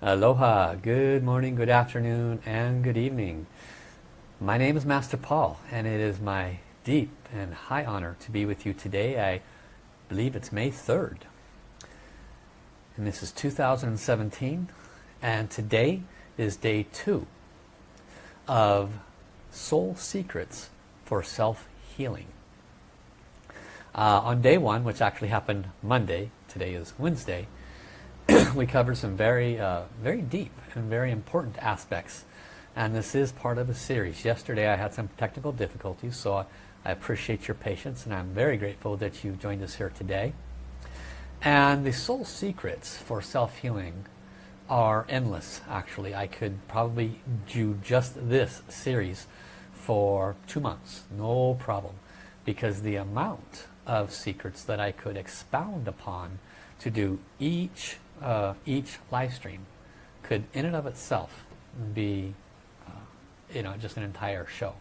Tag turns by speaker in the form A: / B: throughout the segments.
A: Aloha, good morning, good afternoon, and good evening. My name is Master Paul, and it is my deep and high honor to be with you today. I believe it's May 3rd. And this is 2017, and today is day two of Soul Secrets for Self-Healing. Uh, on day one, which actually happened Monday, today is Wednesday, we covered some very, uh, very deep and very important aspects. And this is part of a series. Yesterday I had some technical difficulties, so I, I appreciate your patience and I'm very grateful that you joined us here today. And the soul secrets for self-healing are endless, actually. I could probably do just this series for two months, no problem. Because the amount of secrets that I could expound upon to do each uh, each live stream could in and of itself be uh, you know just an entire show.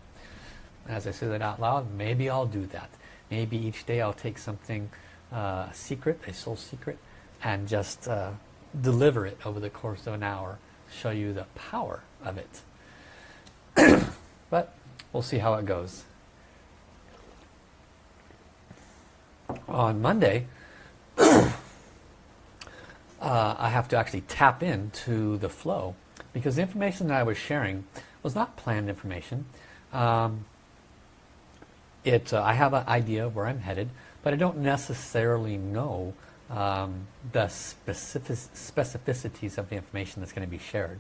A: As I say that out loud maybe I'll do that. Maybe each day I'll take something uh, secret a soul secret and just uh, deliver it over the course of an hour show you the power of it. But we'll see how it goes. On Monday uh, I have to actually tap into the flow because the information that I was sharing was not planned information. Um, it, uh, I have an idea of where I'm headed, but I don't necessarily know um, the specific specificities of the information that's going to be shared.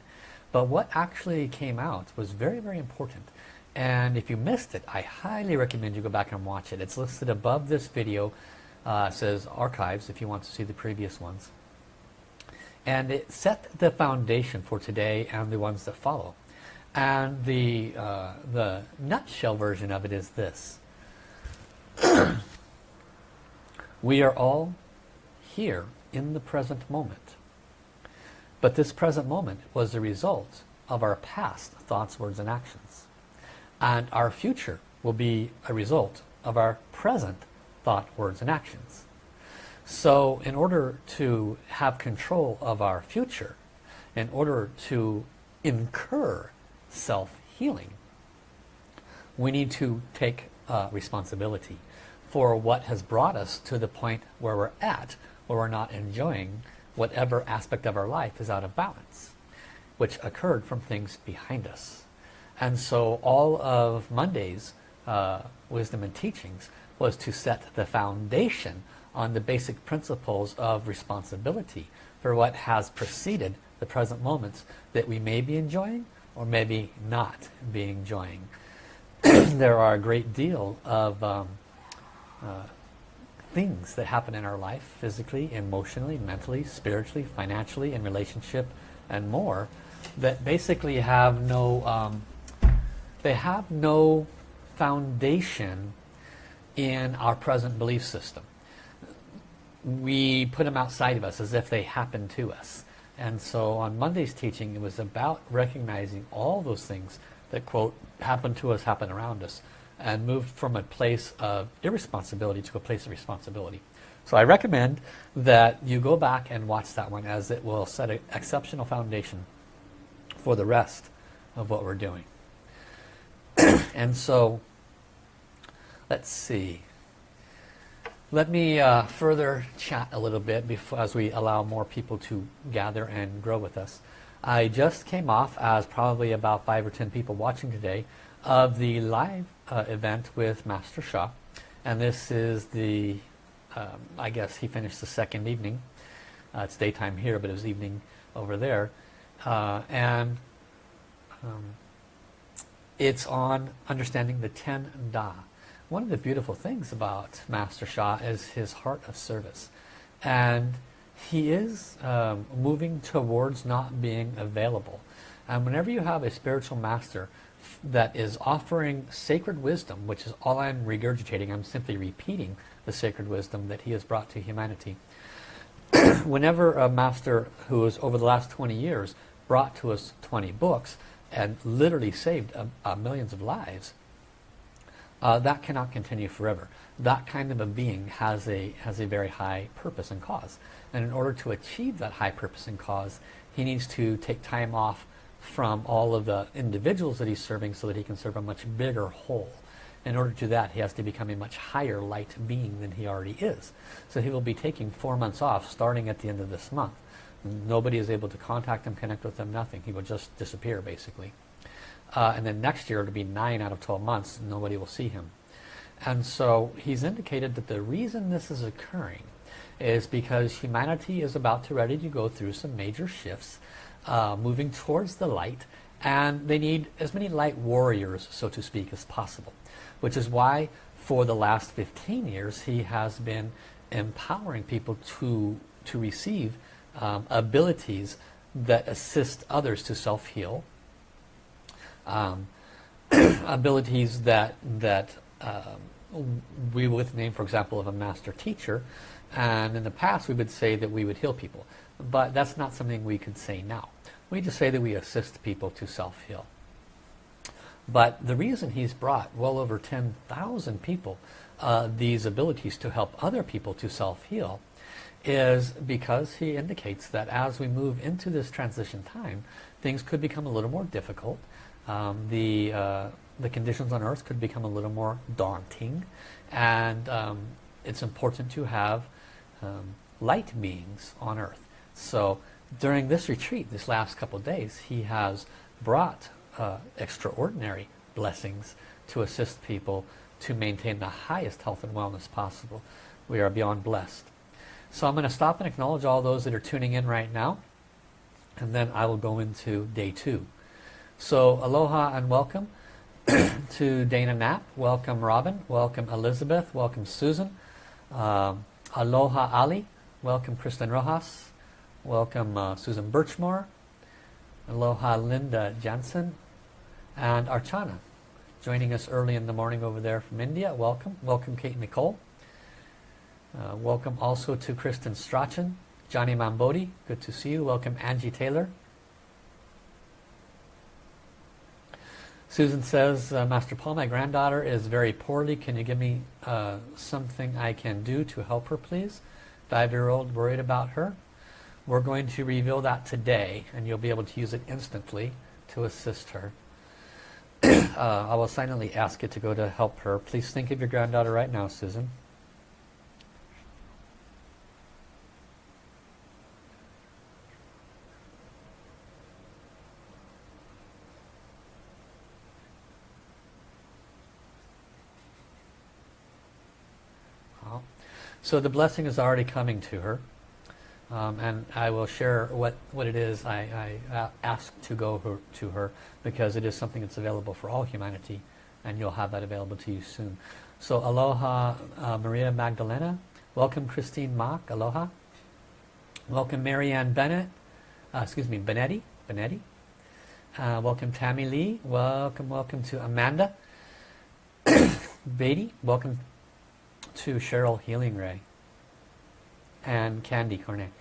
A: But what actually came out was very, very important. And if you missed it, I highly recommend you go back and watch it. It's listed above this video. Uh, says archives if you want to see the previous ones and it set the foundation for today and the ones that follow. And the uh, the nutshell version of it is this. We are all here in the present moment. But this present moment was the result of our past thoughts words and actions. And our future will be a result of our present thought words and actions so in order to have control of our future, in order to incur self-healing, we need to take uh, responsibility for what has brought us to the point where we're at, where we're not enjoying whatever aspect of our life is out of balance, which occurred from things behind us. And so all of Monday's uh, wisdom and teachings was to set the foundation on the basic principles of responsibility for what has preceded the present moments that we may be enjoying or maybe not be enjoying. there are a great deal of um, uh, things that happen in our life physically, emotionally, mentally, spiritually, financially, in relationship and more that basically have no um, they have no foundation in our present belief system we put them outside of us as if they happen to us. And so on Monday's teaching, it was about recognizing all those things that, quote, happen to us, happen around us, and moved from a place of irresponsibility to a place of responsibility. So I recommend that you go back and watch that one as it will set an exceptional foundation for the rest of what we're doing. and so, let's see. Let me uh, further chat a little bit before, as we allow more people to gather and grow with us. I just came off as probably about five or ten people watching today of the live uh, event with Master Sha and this is the um, I guess he finished the second evening. Uh, it's daytime here but it was evening over there. Uh, and um, it's on understanding the ten Da one of the beautiful things about Master Sha is his heart of service. And he is um, moving towards not being available. And whenever you have a spiritual master that is offering sacred wisdom, which is all I'm regurgitating, I'm simply repeating the sacred wisdom that he has brought to humanity. whenever a master who has over the last 20 years brought to us 20 books and literally saved millions of lives, uh, that cannot continue forever. That kind of a being has a, has a very high purpose and cause. And in order to achieve that high purpose and cause, he needs to take time off from all of the individuals that he's serving so that he can serve a much bigger whole. In order to do that, he has to become a much higher light being than he already is. So he will be taking four months off starting at the end of this month. Nobody is able to contact him, connect with him, nothing. He will just disappear basically. Uh, and then next year it'll be 9 out of 12 months, nobody will see him. And so he's indicated that the reason this is occurring is because humanity is about to ready to go through some major shifts, uh, moving towards the light, and they need as many light warriors, so to speak, as possible. Which is why for the last 15 years he has been empowering people to, to receive um, abilities that assist others to self-heal, um, abilities that that um, we would name, for example, of a master teacher. And in the past, we would say that we would heal people. But that's not something we could say now. We just say that we assist people to self-heal. But the reason he's brought well over 10,000 people uh, these abilities to help other people to self-heal is because he indicates that as we move into this transition time, things could become a little more difficult um, the, uh, the conditions on earth could become a little more daunting and um, it's important to have um, light beings on earth. So during this retreat, this last couple days, he has brought uh, extraordinary blessings to assist people to maintain the highest health and wellness possible. We are beyond blessed. So I'm going to stop and acknowledge all those that are tuning in right now and then I will go into day two. So aloha and welcome to Dana Knapp. Welcome Robin. Welcome Elizabeth. Welcome Susan. Um, aloha Ali. Welcome Kristen Rojas. Welcome uh, Susan Birchmore. Aloha Linda Jansen. And Archana joining us early in the morning over there from India. Welcome. Welcome Kate Nicole. Uh, welcome also to Kristen Strachan. Johnny Mambodi. Good to see you. Welcome Angie Taylor. Susan says, uh, Master Paul, my granddaughter is very poorly. Can you give me uh, something I can do to help her, please? Five-year-old worried about her. We're going to reveal that today, and you'll be able to use it instantly to assist her. uh, I will silently ask you to go to help her. Please think of your granddaughter right now, Susan. So the blessing is already coming to her. Um, and I will share what, what it is I, I uh, ask to go her, to her because it is something that's available for all humanity and you'll have that available to you soon. So aloha uh, Maria Magdalena. Welcome Christine Mock. Aloha. Welcome Marianne Bennett. Uh, excuse me, Benetti. Benetti. Uh, welcome Tammy Lee. Welcome, welcome to Amanda. Beatty. Welcome to Cheryl Healing Ray and Candy Cornet.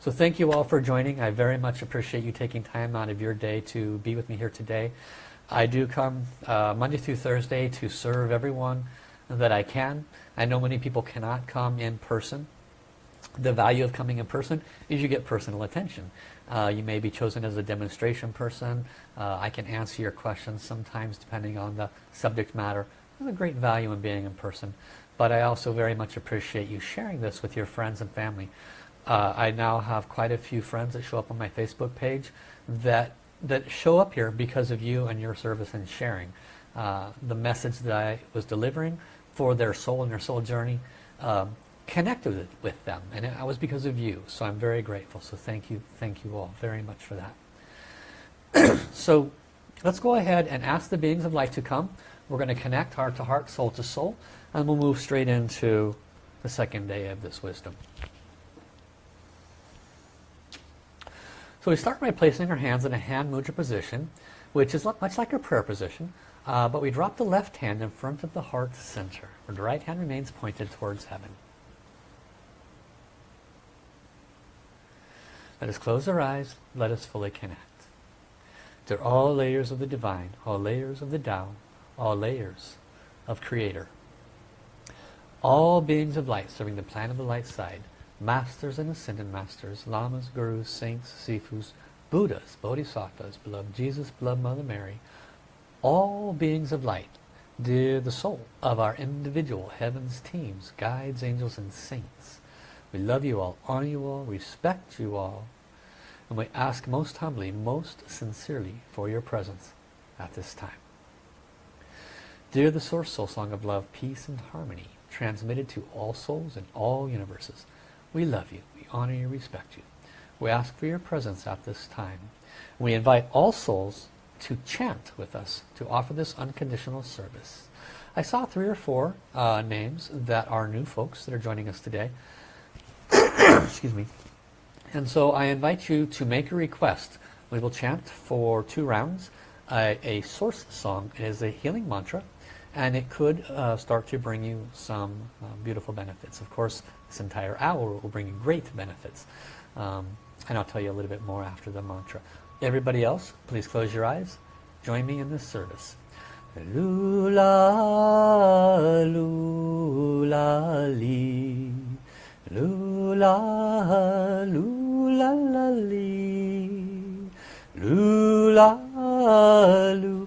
A: So thank you all for joining. I very much appreciate you taking time out of your day to be with me here today. I do come uh, Monday through Thursday to serve everyone that I can. I know many people cannot come in person. The value of coming in person is you get personal attention. Uh, you may be chosen as a demonstration person. Uh, I can answer your questions sometimes depending on the subject matter. There's a great value in being in person but I also very much appreciate you sharing this with your friends and family. Uh, I now have quite a few friends that show up on my Facebook page that that show up here because of you and your service and sharing. Uh, the message that I was delivering for their soul and their soul journey um, connected with them and it was because of you. So I'm very grateful. So thank you thank you all very much for that. So let's go ahead and ask the beings of light to come. We're going to connect heart to heart soul to soul and we'll move straight into the second day of this wisdom. So we start by placing our hands in a hand mudra position, which is much like a prayer position, uh, but we drop the left hand in front of the heart center, where the right hand remains pointed towards heaven. Let us close our eyes, let us fully connect. To all layers of the divine, all layers of the Tao, all layers of Creator all beings of light serving the plan of the light side, masters and ascended masters, lamas, gurus, saints, sifus, Buddhas, Bodhisattvas, beloved Jesus, beloved Mother Mary, all beings of light, dear the soul of our individual heavens teams, guides, angels, and saints. We love you all, honor you all, respect you all, and we ask most humbly, most sincerely for your presence at this time. Dear the Source Soul Song of Love, Peace and Harmony, transmitted to all souls in all universes, we love you, we honor you, respect you. We ask for your presence at this time. We invite all souls to chant with us, to offer this unconditional service. I saw three or four uh, names that are new folks that are joining us today. Excuse me. And so I invite you to make a request. We will chant for two rounds a, a source song. It is a healing mantra and it could uh, start to bring you some uh, beautiful benefits. Of course, this entire hour will bring you great benefits. Um, and I'll tell you a little bit more after the mantra. Everybody else, please close your eyes. Join me in this service. Lula, lula, li. Lula, lula, la, li. Lula, lula,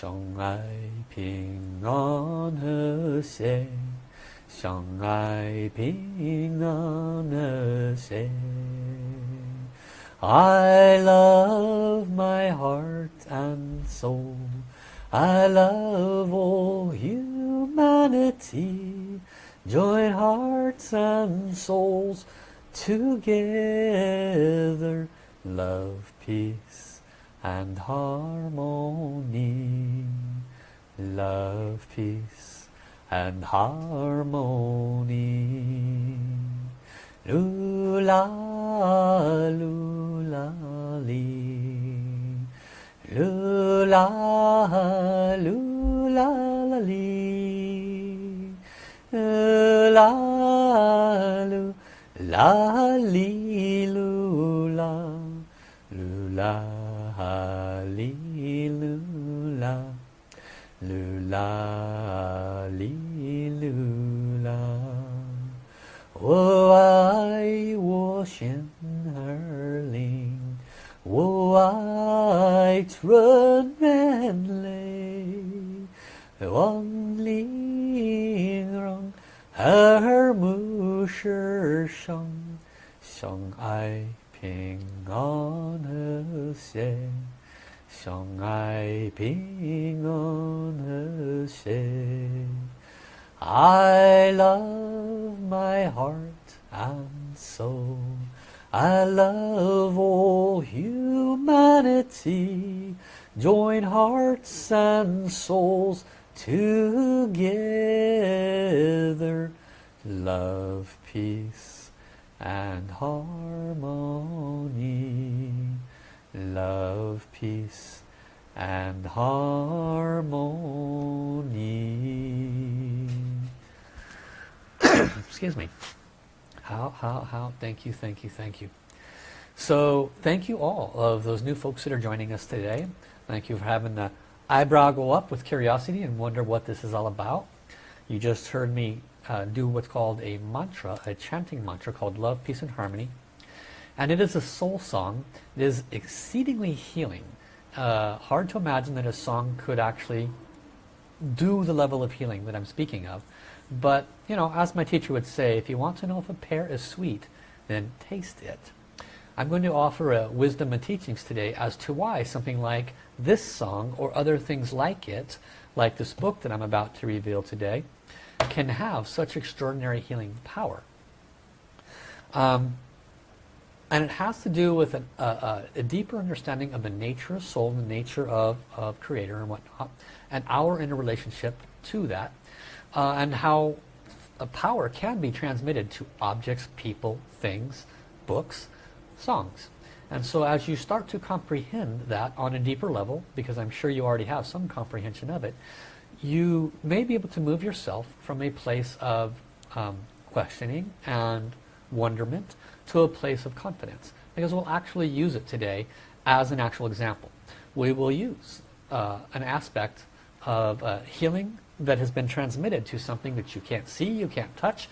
A: 相爱平安和谐，相爱平安和谐。I love my heart and soul. I love all humanity. Join hearts and souls together. Love, peace and harmony. Love, peace and harmony. Lula, lula, li. Lula, lula, la, li. Lula, lula, li, lula. Lula, 啊哩噜啦，噜啦哩噜啦，我爱我身儿灵，我爱纯美，万里霓虹，目是生相爱。平安和谐，相爱平安和谐。I love my heart and soul. I love all humanity. Join hearts and souls together. Love, peace and harmony. Love, peace and harmony. Excuse me. How, how, how, thank you, thank you, thank you. So thank you all of those new folks that are joining us today. Thank you for having the eyebrow go up with curiosity and wonder what this is all about. You just heard me uh, do what's called a mantra, a chanting mantra called Love, Peace and Harmony. And it is a soul song. It is exceedingly healing. Uh, hard to imagine that a song could actually do the level of healing that I'm speaking of. But, you know, as my teacher would say, if you want to know if a pear is sweet, then taste it. I'm going to offer a wisdom and teachings today as to why something like this song or other things like it, like this book that I'm about to reveal today, can have such extraordinary healing power. Um, and it has to do with an, uh, a deeper understanding of the nature of soul, the nature of, of creator and whatnot, and our interrelationship to that, uh, and how power can be transmitted to objects, people, things, books, songs. And so as you start to comprehend that on a deeper level, because I'm sure you already have some comprehension of it, you may be able to move yourself from a place of um, questioning and wonderment to a place of confidence. Because we'll actually use it today as an actual example. We will use uh, an aspect of uh, healing that has been transmitted to something that you can't see, you can't touch.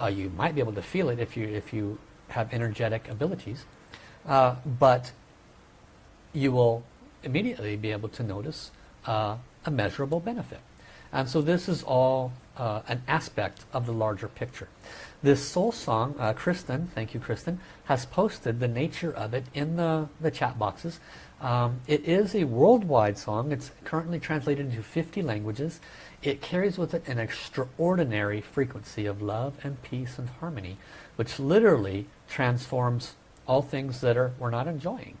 A: Uh, you might be able to feel it if you, if you have energetic abilities. Uh, but you will immediately be able to notice uh, a measurable benefit. And so this is all uh, an aspect of the larger picture. This soul song, uh, Kristen, thank you Kristen, has posted the nature of it in the, the chat boxes. Um, it is a worldwide song. It's currently translated into 50 languages. It carries with it an extraordinary frequency of love and peace and harmony, which literally transforms all things that are we're not enjoying.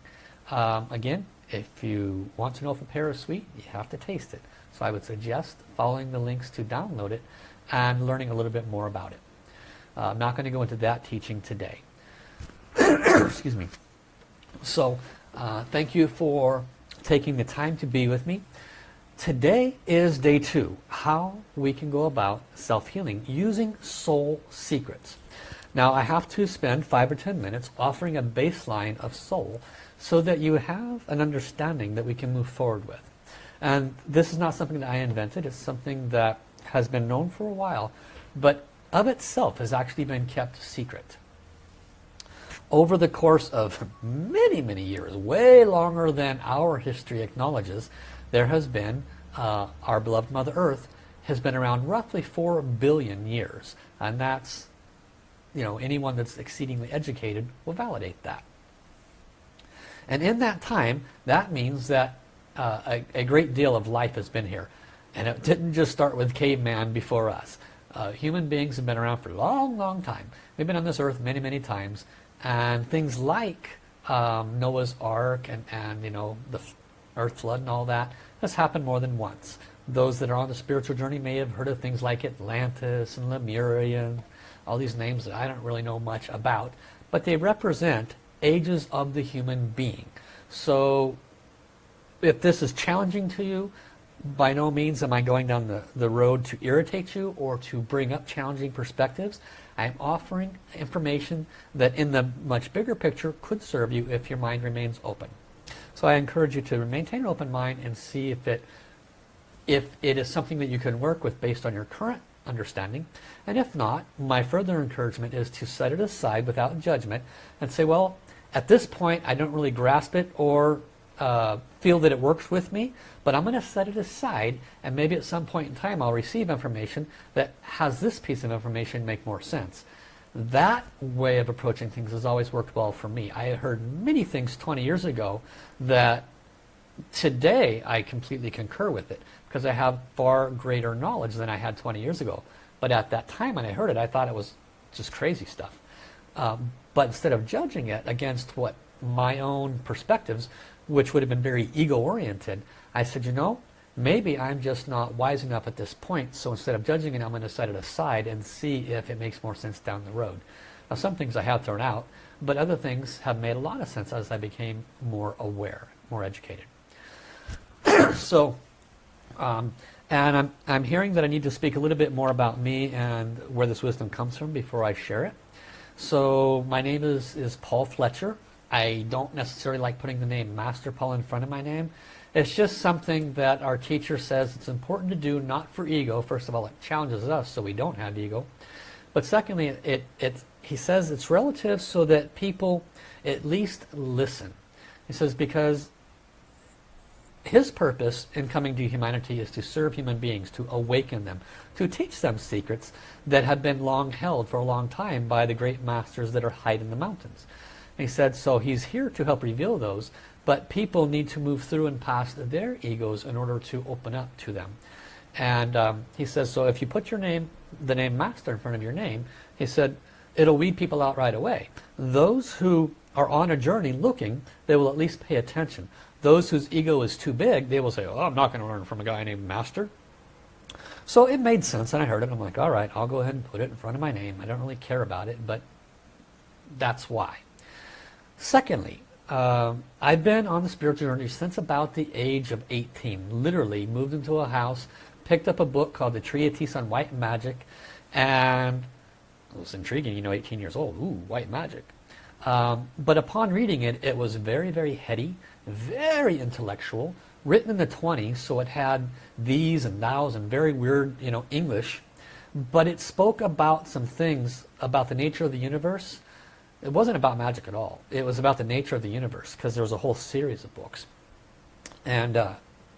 A: Um, again, if you want to know if a pear is sweet, you have to taste it. So I would suggest following the links to download it and learning a little bit more about it. Uh, I'm not going to go into that teaching today. Excuse me. So uh, thank you for taking the time to be with me. Today is day two, how we can go about self-healing using soul secrets. Now I have to spend five or ten minutes offering a baseline of soul so that you have an understanding that we can move forward with. And this is not something that I invented, it's something that has been known for a while, but of itself has actually been kept secret. Over the course of many, many years, way longer than our history acknowledges, there has been, uh, our beloved Mother Earth has been around roughly 4 billion years. And that's, you know, anyone that's exceedingly educated will validate that. And in that time, that means that uh, a, a, great deal of life has been here. And it didn't just start with caveman before us. Uh, human beings have been around for a long, long time. We've been on this earth many, many times. And things like um, Noah's Ark and, and, you know, the earth flood and all that has happened more than once. Those that are on the spiritual journey may have heard of things like Atlantis and Lemuria and all these names that I don't really know much about. But they represent ages of the human being. So if this is challenging to you, by no means am I going down the, the road to irritate you or to bring up challenging perspectives. I'm offering information that in the much bigger picture could serve you if your mind remains open. So I encourage you to maintain an open mind and see if it if it is something that you can work with based on your current understanding. And if not, my further encouragement is to set it aside without judgment and say, well, at this point I don't really grasp it or uh, feel that it works with me, but I'm going to set it aside and maybe at some point in time I'll receive information that has this piece of information make more sense. That way of approaching things has always worked well for me. I heard many things 20 years ago that today I completely concur with it because I have far greater knowledge than I had 20 years ago. But at that time when I heard it, I thought it was just crazy stuff. Um, but instead of judging it against what my own perspectives, which would have been very ego-oriented, I said, you know, maybe I'm just not wise enough at this point, so instead of judging it, I'm going to set it aside and see if it makes more sense down the road. Now some things I have thrown out, but other things have made a lot of sense as I became more aware, more educated. so, um, and I'm, I'm hearing that I need to speak a little bit more about me and where this wisdom comes from before I share it. So my name is, is Paul Fletcher. I don't necessarily like putting the name Master Paul in front of my name. It's just something that our teacher says it's important to do, not for ego. First of all, it challenges us so we don't have ego. But secondly, it, it, he says it's relative so that people at least listen. He says because his purpose in coming to humanity is to serve human beings, to awaken them, to teach them secrets that have been long held for a long time by the great masters that are hiding in the mountains. He said, so he's here to help reveal those, but people need to move through and past their egos in order to open up to them. And um, he says, so if you put your name, the name Master in front of your name, he said, it'll weed people out right away. Those who are on a journey looking, they will at least pay attention. Those whose ego is too big, they will say, oh, I'm not going to learn from a guy named Master. So it made sense, and I heard it. I'm like, all right, I'll go ahead and put it in front of my name. I don't really care about it, but that's why. Secondly, Um, I've been on the spiritual journey since about the age of 18. Literally moved into a house, picked up a book called The Treatise on White Magic, and it was intriguing, you know, 18 years old. Ooh, white magic. Um, but upon reading it, it was very, very heady, very intellectual, written in the 20s, so it had these and thous and very weird, you know, English. But it spoke about some things about the nature of the universe it wasn't about magic at all. It was about the nature of the universe because there was a whole series of books. And uh,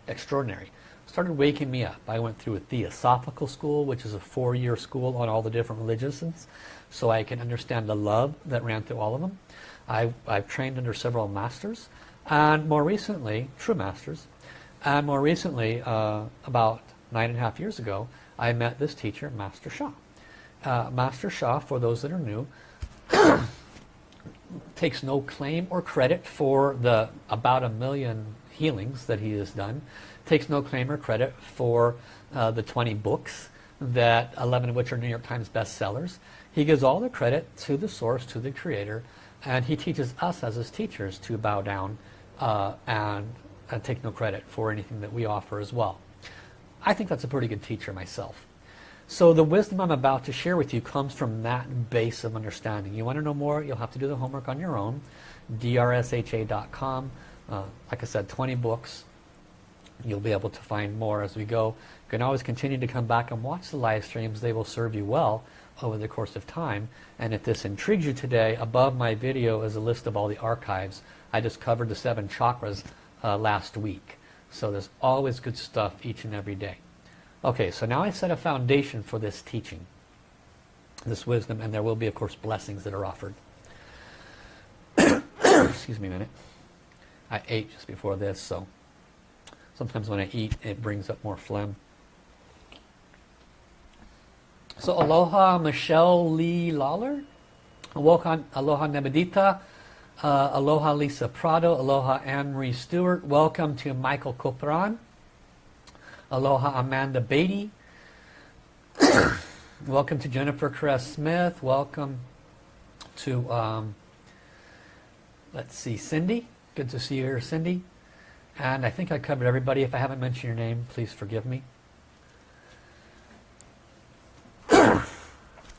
A: extraordinary. Started waking me up. I went through a Theosophical school, which is a four-year school on all the different religions, so I can understand the love that ran through all of them. I've, I've trained under several masters, and more recently, true masters, and more recently, uh, about nine and a half years ago, I met this teacher, Master Sha. Uh, Master Sha, for those that are new, takes no claim or credit for the about a million healings that he has done. Takes no claim or credit for uh, the 20 books that 11 of which are New York Times bestsellers. He gives all the credit to the source, to the creator, and he teaches us as his teachers to bow down uh, and, and take no credit for anything that we offer as well. I think that's a pretty good teacher myself. So the wisdom I'm about to share with you comes from that base of understanding. You want to know more, you'll have to do the homework on your own. drsha.com. Uh, like I said, 20 books. You'll be able to find more as we go. You can always continue to come back and watch the live streams. They will serve you well over the course of time. And if this intrigues you today, above my video is a list of all the archives. I just covered the seven chakras uh, last week. So there's always good stuff each and every day. Okay, so now I set a foundation for this teaching, this wisdom, and there will be, of course, blessings that are offered. Excuse me a minute. I ate just before this, so sometimes when I eat, it brings up more phlegm. So aloha Michelle Lee Lawler, aloha, aloha Nebedita, uh, aloha Lisa Prado, aloha Anne-Marie Stewart, welcome to Michael Copran. Aloha Amanda Beatty. Welcome to Jennifer Caress Smith. Welcome to, um, let's see, Cindy. Good to see you here, Cindy. And I think I covered everybody. If I haven't mentioned your name, please forgive me.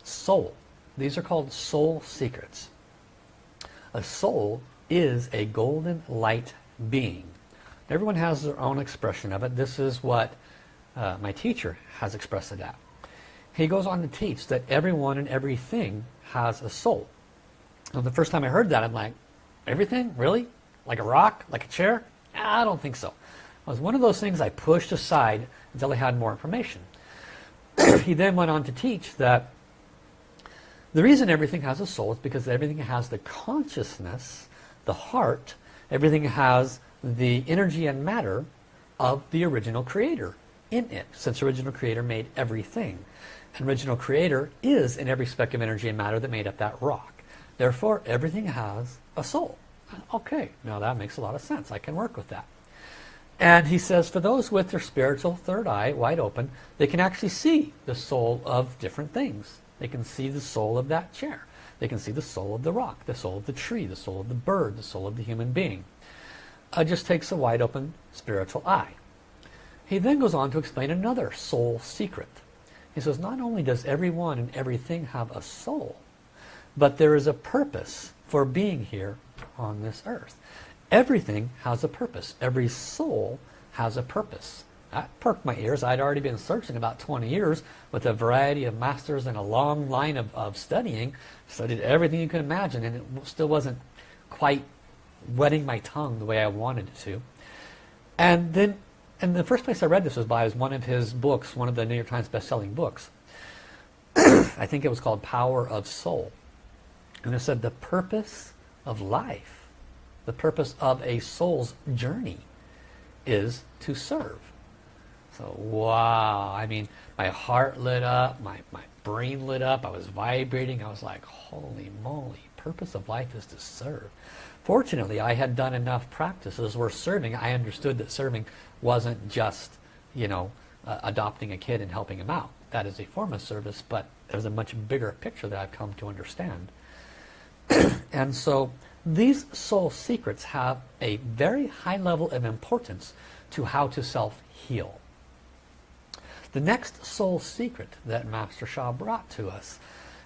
A: soul. These are called soul secrets. A soul is a golden light being. Everyone has their own expression of it. This is what uh, my teacher has expressed it at. He goes on to teach that everyone and everything has a soul. The first time I heard that, I'm like, everything? Really? Like a rock? Like a chair? I don't think so. It was one of those things I pushed aside until I had more information. he then went on to teach that the reason everything has a soul is because everything has the consciousness, the heart, everything has the energy and matter of the original creator in it since original creator made everything. And original creator is in every speck of energy and matter that made up that rock. Therefore everything has a soul. Okay now that makes a lot of sense. I can work with that. And he says for those with their spiritual third eye wide open they can actually see the soul of different things. They can see the soul of that chair. They can see the soul of the rock the soul of the tree the soul of the bird the soul of the human being. It just takes a wide open spiritual eye he then goes on to explain another soul secret. He says, not only does everyone and everything have a soul, but there is a purpose for being here on this earth. Everything has a purpose. Every soul has a purpose. That perked my ears. I'd already been searching about 20 years with a variety of masters and a long line of, of studying. Studied everything you could imagine and it still wasn't quite wetting my tongue the way I wanted it to. And then and the first place I read this was by was one of his books, one of the New York Times best-selling books. I think it was called Power of Soul. And it said the purpose of life, the purpose of a soul's journey is to serve. So wow, I mean, my heart lit up, my, my brain lit up, I was vibrating, I was like, holy moly, purpose of life is to serve. Fortunately, I had done enough practices where serving, I understood that serving wasn't just, you know, uh, adopting a kid and helping him out. That is a form of service, but there's a much bigger picture that I've come to understand. and so these soul secrets have a very high level of importance to how to self-heal. The next soul secret that Master Sha brought to us,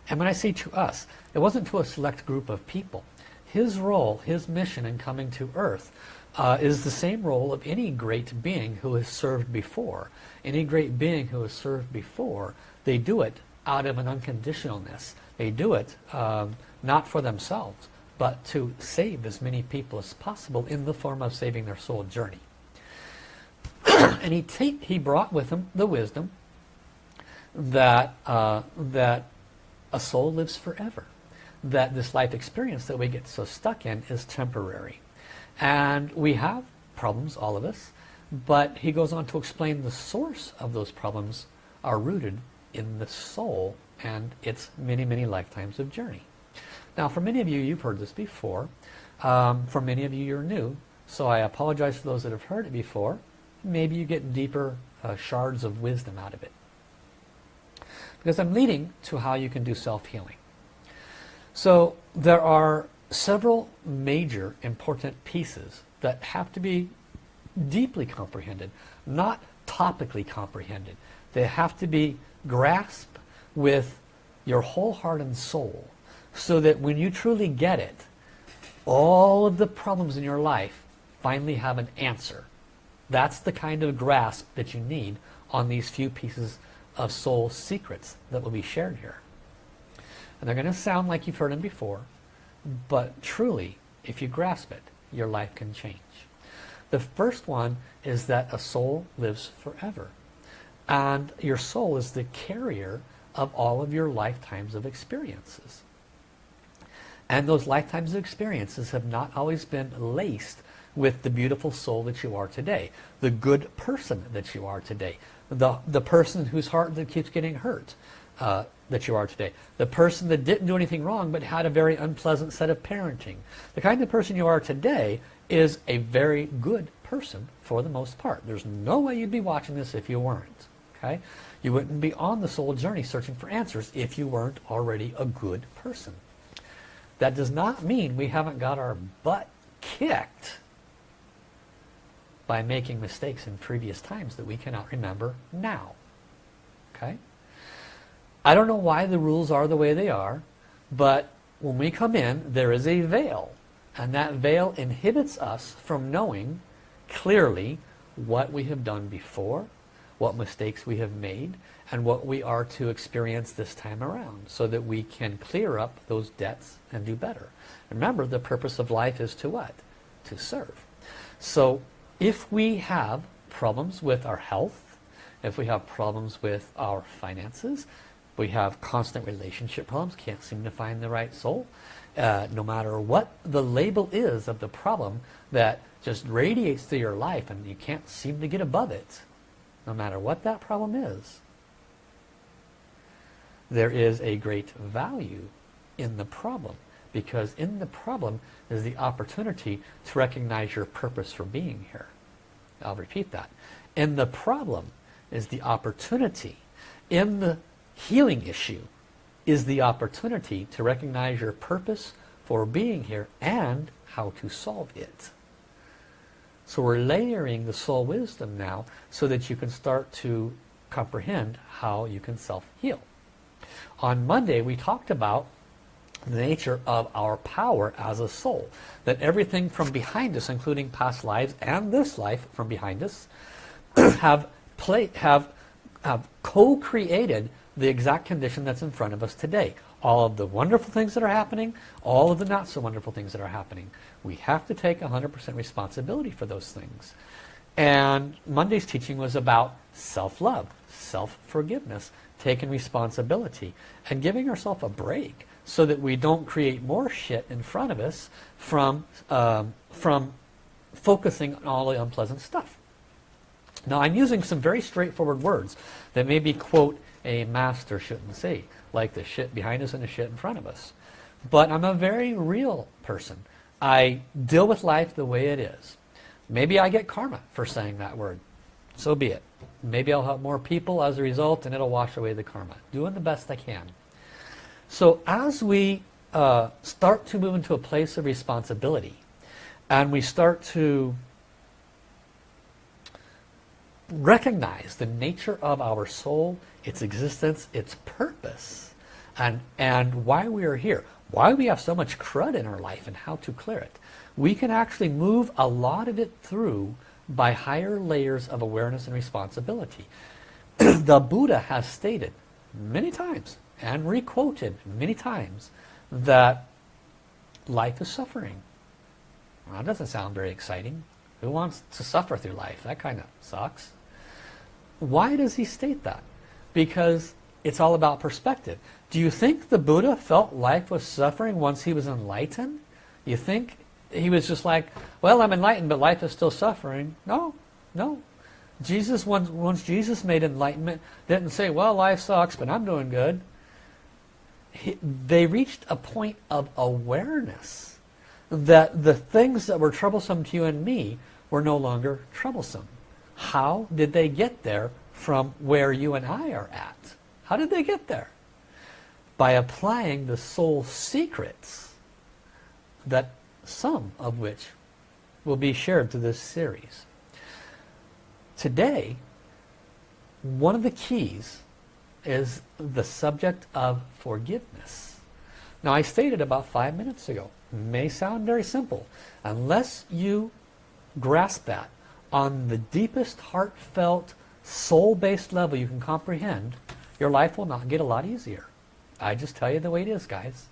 A: and when I say to us, it wasn't to a select group of people. His role, his mission in coming to earth uh, is the same role of any great being who has served before. Any great being who has served before, they do it out of an unconditionalness. They do it um, not for themselves, but to save as many people as possible in the form of saving their soul journey. and he, he brought with him the wisdom that, uh, that a soul lives forever. That this life experience that we get so stuck in is temporary. And we have problems, all of us, but he goes on to explain the source of those problems are rooted in the soul and its many, many lifetimes of journey. Now, for many of you, you've heard this before. Um, for many of you, you're new. So I apologize for those that have heard it before. Maybe you get deeper uh, shards of wisdom out of it. Because I'm leading to how you can do self-healing. So there are several major important pieces that have to be deeply comprehended, not topically comprehended. They have to be grasped with your whole heart and soul so that when you truly get it, all of the problems in your life finally have an answer. That's the kind of grasp that you need on these few pieces of soul secrets that will be shared here. And they're going to sound like you've heard them before, but truly, if you grasp it, your life can change. The first one is that a soul lives forever. And your soul is the carrier of all of your lifetimes of experiences. And those lifetimes of experiences have not always been laced with the beautiful soul that you are today. The good person that you are today. The, the person whose heart that keeps getting hurt uh, that you are today. The person that didn't do anything wrong but had a very unpleasant set of parenting. The kind of person you are today is a very good person for the most part. There's no way you'd be watching this if you weren't. Okay? You wouldn't be on the soul journey searching for answers if you weren't already a good person. That does not mean we haven't got our butt kicked by making mistakes in previous times that we cannot remember now. Okay? I don't know why the rules are the way they are, but when we come in, there is a veil. And that veil inhibits us from knowing clearly what we have done before, what mistakes we have made, and what we are to experience this time around so that we can clear up those debts and do better. Remember, the purpose of life is to what? To serve. So if we have problems with our health, if we have problems with our finances, we have constant relationship problems, can't seem to find the right soul, uh, no matter what the label is of the problem that just radiates through your life and you can't seem to get above it, no matter what that problem is, there is a great value in the problem because in the problem is the opportunity to recognize your purpose for being here. I'll repeat that. In the problem is the opportunity. In the healing issue is the opportunity to recognize your purpose for being here and how to solve it. So we're layering the soul wisdom now so that you can start to comprehend how you can self-heal. On Monday, we talked about the nature of our power as a soul. That everything from behind us, including past lives and this life from behind us, have, play, have, have co-created the exact condition that's in front of us today. All of the wonderful things that are happening, all of the not so wonderful things that are happening. We have to take 100% responsibility for those things. And Monday's teaching was about self-love, self-forgiveness, taking responsibility and giving ourselves a break so that we don't create more shit in front of us from, um, from focusing on all the unpleasant stuff. Now I'm using some very straightforward words that maybe quote a master shouldn't see. like the shit behind us and the shit in front of us. But I'm a very real person. I deal with life the way it is. Maybe I get karma for saying that word. So be it. Maybe I'll help more people as a result and it'll wash away the karma. Doing the best I can. So as we uh, start to move into a place of responsibility and we start to recognize the nature of our soul, its existence, its purpose, and, and why we are here, why we have so much crud in our life and how to clear it. We can actually move a lot of it through by higher layers of awareness and responsibility. the Buddha has stated many times and requoted many times that life is suffering. Well, that doesn't sound very exciting. Who wants to suffer through life? That kind of sucks. Why does he state that? Because it's all about perspective. Do you think the Buddha felt life was suffering once he was enlightened? You think he was just like, well, I'm enlightened, but life is still suffering? No, no. Jesus, once, once Jesus made enlightenment, didn't say, well, life sucks, but I'm doing good. He, they reached a point of awareness that the things that were troublesome to you and me were no longer troublesome. How did they get there from where you and I are at? How did they get there? By applying the soul secrets that some of which will be shared through this series. Today, one of the keys is the subject of forgiveness. Now I stated about five minutes ago, may sound very simple. Unless you grasp that on the deepest heartfelt soul-based level you can comprehend, your life will not get a lot easier. I just tell you the way it is, guys.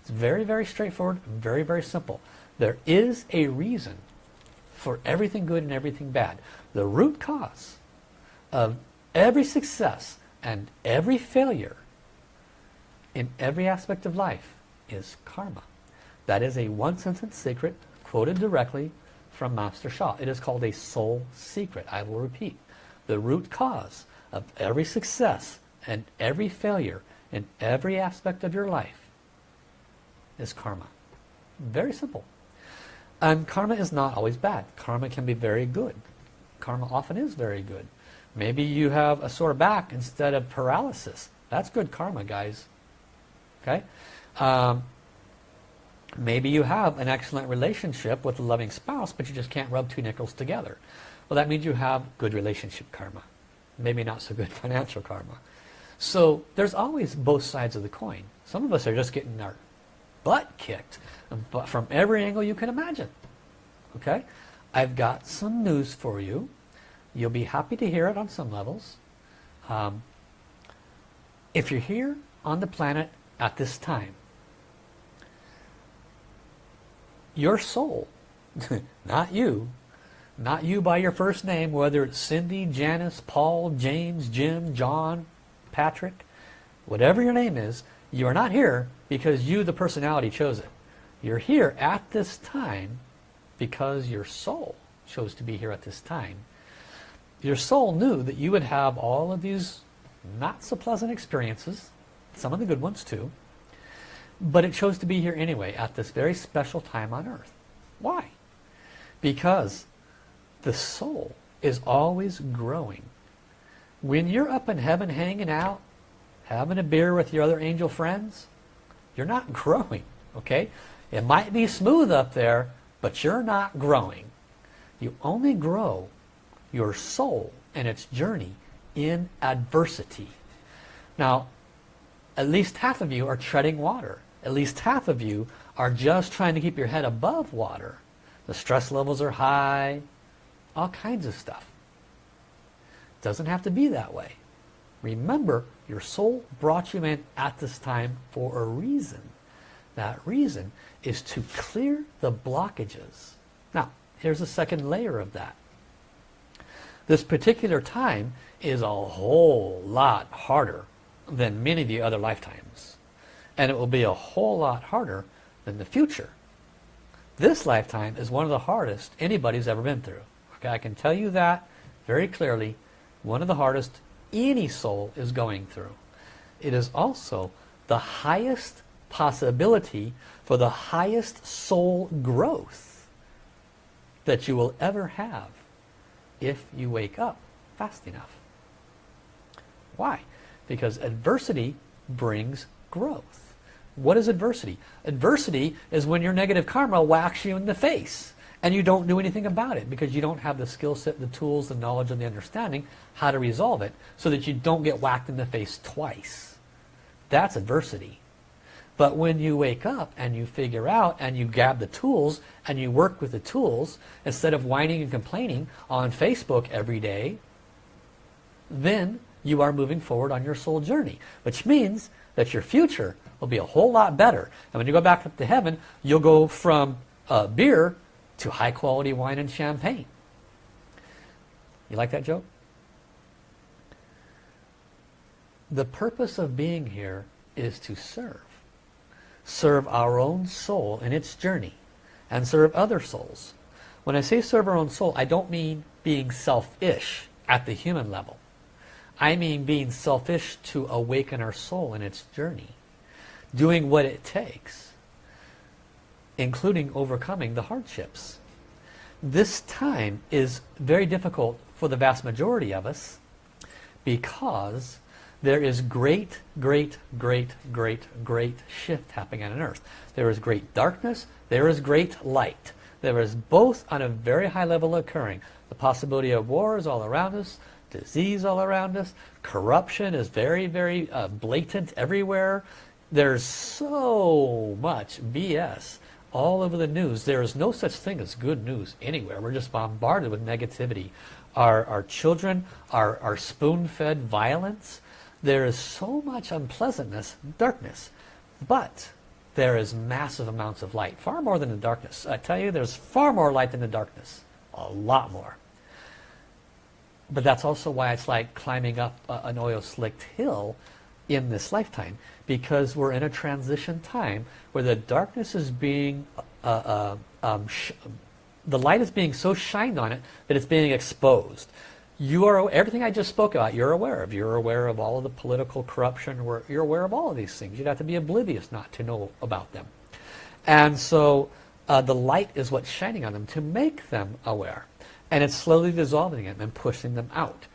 A: It's very, very straightforward, very, very simple. There is a reason for everything good and everything bad. The root cause of every success and every failure in every aspect of life is karma. That is a one sentence secret quoted directly from Master Sha. It is called a soul secret. I will repeat. The root cause of every success and every failure in every aspect of your life is karma. Very simple. And karma is not always bad. Karma can be very good. Karma often is very good. Maybe you have a sore back instead of paralysis. That's good karma, guys. Okay? Um, Maybe you have an excellent relationship with a loving spouse, but you just can't rub two nickels together. Well, that means you have good relationship karma. Maybe not so good financial karma. So there's always both sides of the coin. Some of us are just getting our butt kicked from every angle you can imagine. Okay? I've got some news for you. You'll be happy to hear it on some levels. Um, if you're here on the planet at this time, your soul, not you, not you by your first name, whether it's Cindy, Janice, Paul, James, Jim, John, Patrick, whatever your name is, you are not here because you, the personality, chose it. You're here at this time because your soul chose to be here at this time. Your soul knew that you would have all of these not so pleasant experiences, some of the good ones too, but it chose to be here anyway at this very special time on earth. Why? Because the soul is always growing. When you're up in heaven hanging out, having a beer with your other angel friends, you're not growing, okay? It might be smooth up there, but you're not growing. You only grow your soul and its journey in adversity. Now, at least half of you are treading water at least half of you are just trying to keep your head above water. The stress levels are high, all kinds of stuff. Doesn't have to be that way. Remember, your soul brought you in at this time for a reason. That reason is to clear the blockages. Now, here's a second layer of that. This particular time is a whole lot harder than many of the other lifetimes and it will be a whole lot harder than the future. This lifetime is one of the hardest anybody's ever been through. Okay, I can tell you that very clearly. One of the hardest any soul is going through. It is also the highest possibility for the highest soul growth that you will ever have if you wake up fast enough. Why? Because adversity brings growth What is adversity? Adversity is when your negative karma whacks you in the face and you don't do anything about it because you don't have the skill set, the tools, the knowledge, and the understanding how to resolve it so that you don't get whacked in the face twice. That's adversity. But when you wake up and you figure out and you grab the tools and you work with the tools instead of whining and complaining on Facebook every day, then you are moving forward on your soul journey, which means that your future will be a whole lot better. And when you go back up to heaven, you'll go from uh, beer to high quality wine and champagne. You like that joke? The purpose of being here is to serve. Serve our own soul in its journey and serve other souls. When I say serve our own soul, I don't mean being selfish at the human level. I mean being selfish to awaken our soul in its journey. Doing what it takes including overcoming the hardships. This time is very difficult for the vast majority of us because there is great, great, great, great, great shift happening on earth. There is great darkness, there is great light. There is both on a very high level occurring. The possibility of war is all around us, disease all around us, corruption is very, very uh, blatant everywhere. There's so much BS all over the news. There is no such thing as good news anywhere. We're just bombarded with negativity. Our, our children are, are spoon-fed violence. There is so much unpleasantness, darkness. But there is massive amounts of light, far more than the darkness. I tell you, there's far more light than the darkness. A lot more. But that's also why it's like climbing up an oil-slicked hill in this lifetime because we're in a transition time where the darkness is being uh, uh, um, the light is being so shined on it that it's being exposed. You are everything I just spoke about you're aware of. You're aware of all of the political corruption. You're aware of all of these things. You'd have to be oblivious not to know about them. And so uh, the light is what's shining on them to make them aware. And it's slowly dissolving them and pushing them out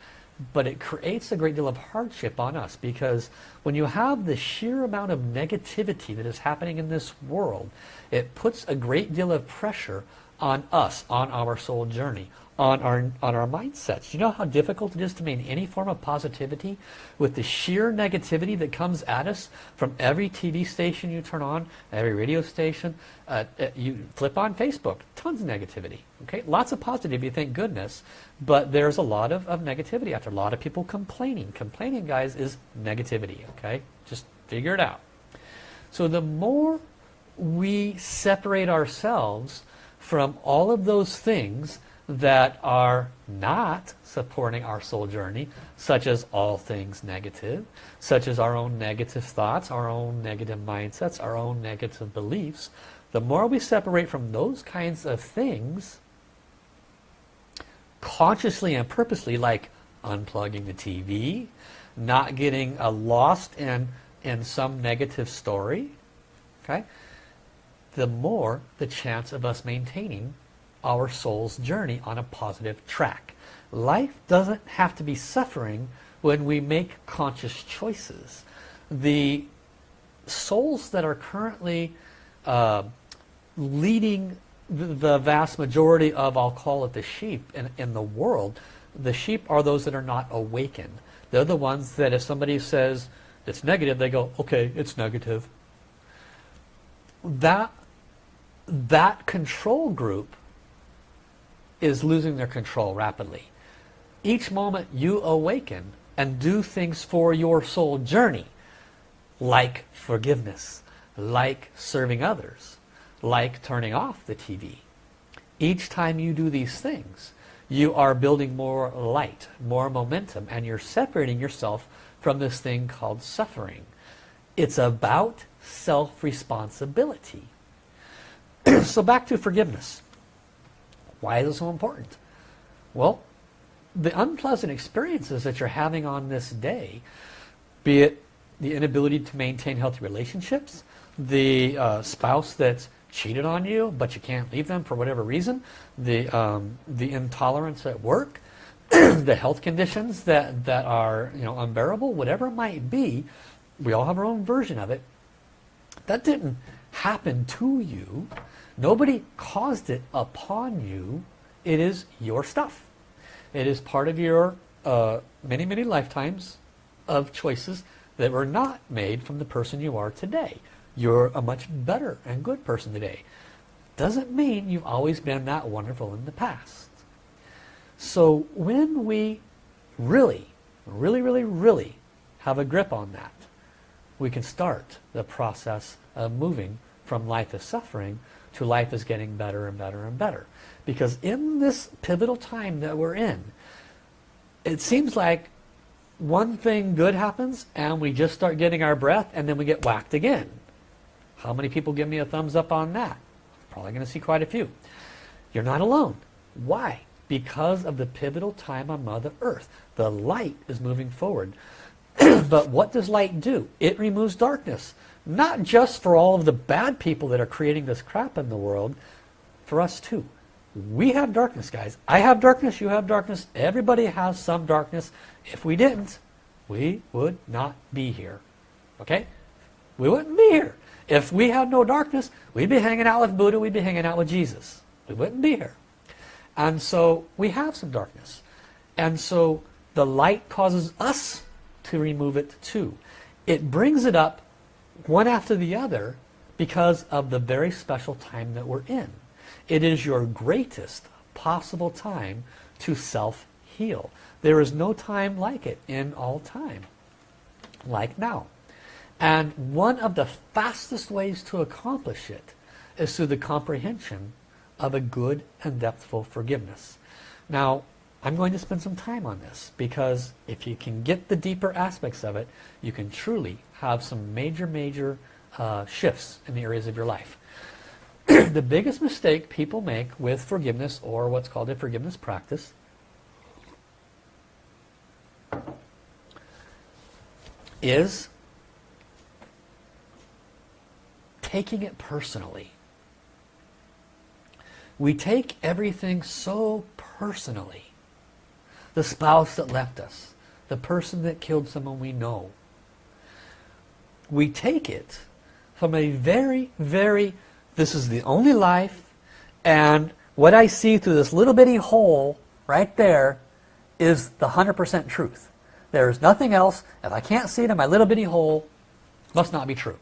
A: but it creates a great deal of hardship on us because when you have the sheer amount of negativity that is happening in this world, it puts a great deal of pressure on us, on our soul journey, on our, on our mindsets. You know how difficult it is to maintain any form of positivity with the sheer negativity that comes at us from every TV station you turn on, every radio station, uh, uh, you flip on Facebook, tons of negativity. Okay, Lots of positivity, thank goodness, but there's a lot of, of negativity there. A lot of people complaining. Complaining, guys, is negativity. Okay, Just figure it out. So the more we separate ourselves from all of those things that are not supporting our soul journey, such as all things negative, such as our own negative thoughts, our own negative mindsets, our own negative beliefs, the more we separate from those kinds of things, consciously and purposely, like unplugging the TV, not getting uh, lost in, in some negative story, okay, the more the chance of us maintaining our soul's journey on a positive track. Life doesn't have to be suffering when we make conscious choices. The souls that are currently uh, leading the, vast majority of, I'll call it the sheep in, in the world, the sheep are those that are not awakened. They're the ones that if somebody says it's negative, they go, okay, it's negative. That, that control group is losing their control rapidly. Each moment you awaken and do things for your soul journey, like forgiveness, like serving others, like turning off the TV. Each time you do these things, you are building more light, more momentum, and you're separating yourself from this thing called suffering. It's about self-responsibility. so back to forgiveness. Why is it so important? Well, the unpleasant experiences that you're having on this day, be it the inability to maintain healthy relationships, the uh, spouse that's cheated on you but you can't leave them for whatever reason, the, um, the intolerance at work, the health conditions that, that are you know, unbearable, whatever it might be, we all have our own version of it. That didn't happen to you. Nobody caused it upon you. It is your stuff. It is part of your uh, many, many lifetimes of choices that were not made from the person you are today. You're a much better and good person today. Doesn't mean you've always been that wonderful in the past. So when we really, really, really, really have a grip on that, we can start the process of moving from life is suffering to life is getting better and better and better. Because in this pivotal time that we're in, it seems like one thing good happens and we just start getting our breath and then we get whacked again. How many people give me a thumbs up on that? Probably going to see quite a few. You're not alone. Why? Because of the pivotal time on Mother Earth. The light is moving forward. but what does light do? It removes darkness. Not just for all of the bad people that are creating this crap in the world, for us too. We have darkness, guys. I have darkness, you have darkness. Everybody has some darkness. If we didn't, we would not be here. Okay? We wouldn't be here. If we had no darkness, we'd be hanging out with Buddha, we'd be hanging out with Jesus. We wouldn't be here. And so we have some darkness. And so the light causes us to remove it too. It brings it up one after the other because of the very special time that we're in. It is your greatest possible time to self-heal. There is no time like it in all time, like now. And one of the fastest ways to accomplish it is through the comprehension of a good and depthful forgiveness. Now, I'm going to spend some time on this because if you can get the deeper aspects of it, you can truly have some major, major uh, shifts in the areas of your life. the biggest mistake people make with forgiveness or what's called a forgiveness practice is taking it personally. We take everything so personally. The spouse that left us, the person that killed someone we know. We take it from a very, very this is the only life, and what I see through this little bitty hole right there is the 100% truth. There's nothing else. If I can't see it in my little bitty hole, must not be true.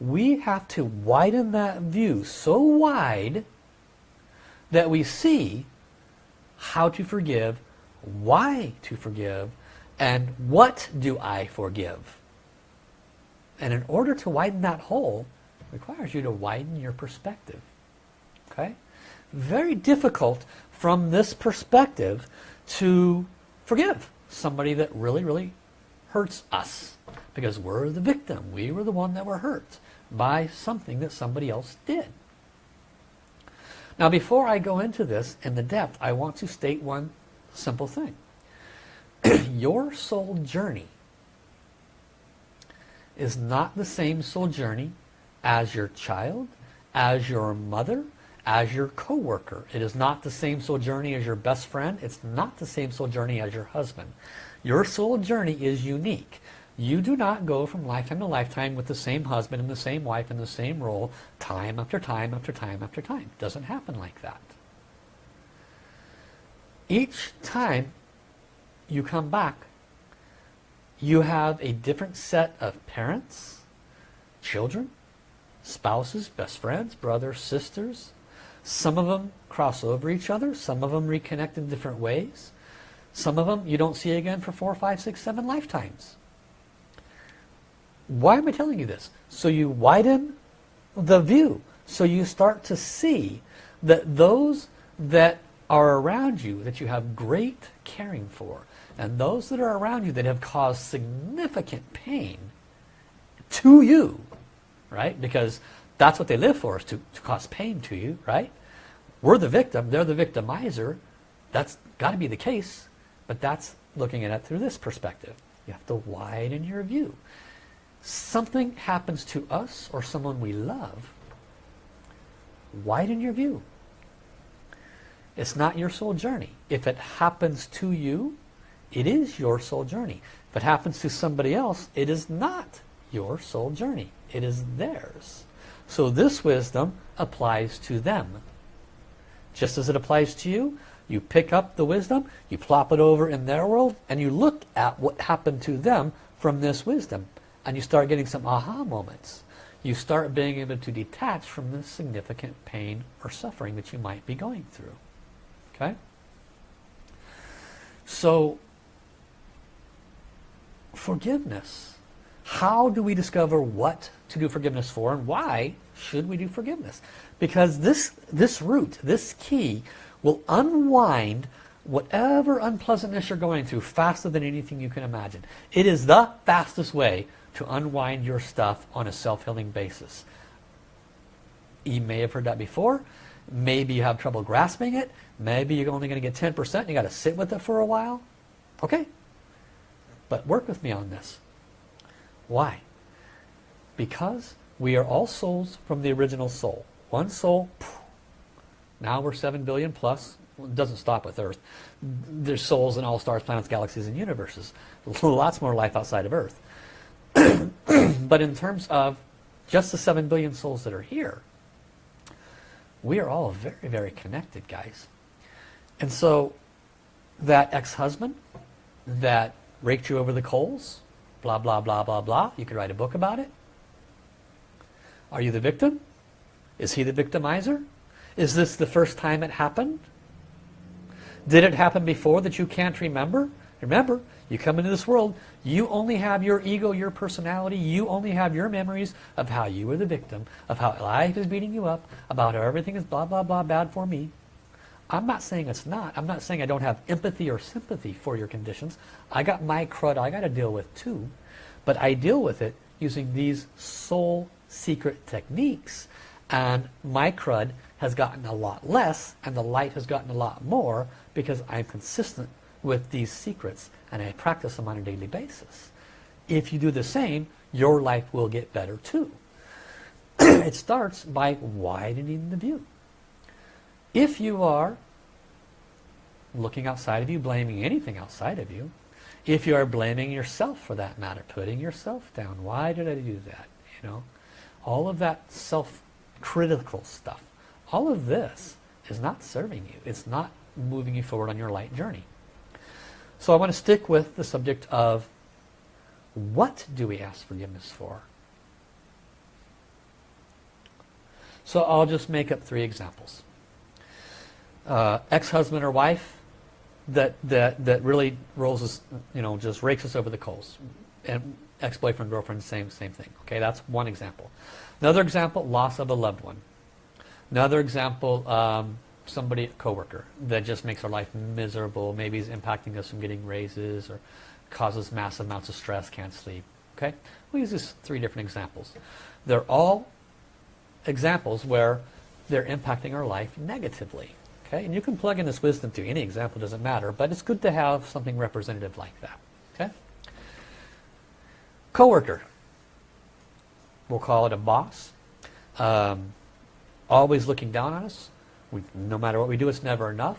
A: We have to widen that view so wide that we see how to forgive, why to forgive, and what do I forgive. And in order to widen that hole, requires you to widen your perspective. Okay? Very difficult from this perspective to forgive somebody that really, really hurts us. Because we're the victim. We were the one that were hurt by something that somebody else did. Now before I go into this in the depth, I want to state one simple thing. Your soul journey is not the same soul journey as your child, as your mother, as your co-worker. It is not the same soul journey as your best friend. It's not the same soul journey as your husband. Your soul journey is unique. You do not go from lifetime to lifetime with the same husband and the same wife in the same role time after time after time after time. It doesn't happen like that. Each time you come back, you have a different set of parents, children, spouses, best friends, brothers, sisters. Some of them cross over each other. Some of them reconnect in different ways. Some of them you don't see again for four, five, six, seven lifetimes. Why am I telling you this? So you widen the view. So you start to see that those that are around you that you have great caring for and those that are around you that have caused significant pain to you right? Because that's what they live for, is to, to cause pain to you, right? We're the victim, they're the victimizer. That's got to be the case, but that's looking at it through this perspective. You have to widen your view. Something happens to us or someone we love, widen your view. It's not your soul journey. If it happens to you, it is your soul journey. If it happens to somebody else, it is not your soul journey. It is theirs. So this wisdom applies to them. Just as it applies to you, you pick up the wisdom, you plop it over in their world, and you look at what happened to them from this wisdom. And you start getting some aha moments. You start being able to detach from the significant pain or suffering that you might be going through. Okay? So, forgiveness. How do we discover what to do forgiveness for and why should we do forgiveness? Because this, this root, this key, will unwind whatever unpleasantness you're going through faster than anything you can imagine. It is the fastest way to unwind your stuff on a self-healing basis. You may have heard that before. Maybe you have trouble grasping it. Maybe you're only going to get 10% and you got to sit with it for a while. Okay. But work with me on this. Why? Because we are all souls from the original soul. One soul, now we're 7 billion plus. It doesn't stop with Earth. There's souls in all stars, planets, galaxies, and universes. Lots more life outside of Earth. but in terms of just the 7 billion souls that are here, we are all very, very connected, guys. And so that ex-husband that raked you over the coals, blah, blah, blah, blah, blah, you could write a book about it. Are you the victim? Is he the victimizer? Is this the first time it happened? Did it happen before that you can't remember? Remember, you come into this world, you only have your ego, your personality, you only have your memories of how you were the victim, of how life is beating you up, about how everything is blah, blah, blah, bad for me. I'm not saying it's not. I'm not saying I don't have empathy or sympathy for your conditions. I got my crud I got to deal with too. But I deal with it using these soul secret techniques. And my crud has gotten a lot less and the light has gotten a lot more because I'm consistent with these secrets and I practice them on a daily basis. If you do the same, your life will get better too. it starts by widening the view. If you are looking outside of you, blaming anything outside of you, if you are blaming yourself for that matter, putting yourself down, why did I do that? You know, all of that self-critical stuff, all of this is not serving you. It's not moving you forward on your light journey. So I want to stick with the subject of what do we ask forgiveness for? So I'll just make up three examples. Uh, Ex-husband or wife that, that, that really rolls us, you know, just rakes us over the coals. And ex-boyfriend, girlfriend, same, same thing. Okay, that's one example. Another example, loss of a loved one. Another example, um, somebody, a coworker, that just makes our life miserable, maybe is impacting us from getting raises or causes massive amounts of stress, can't sleep. Okay? We use these three different examples. They're all examples where they're impacting our life negatively. Okay? And you can plug in this wisdom to any example, doesn't matter, but it's good to have something representative like that. Okay? Coworker. We'll call it a boss. Um, always looking down on us, we, no matter what we do, it's never enough.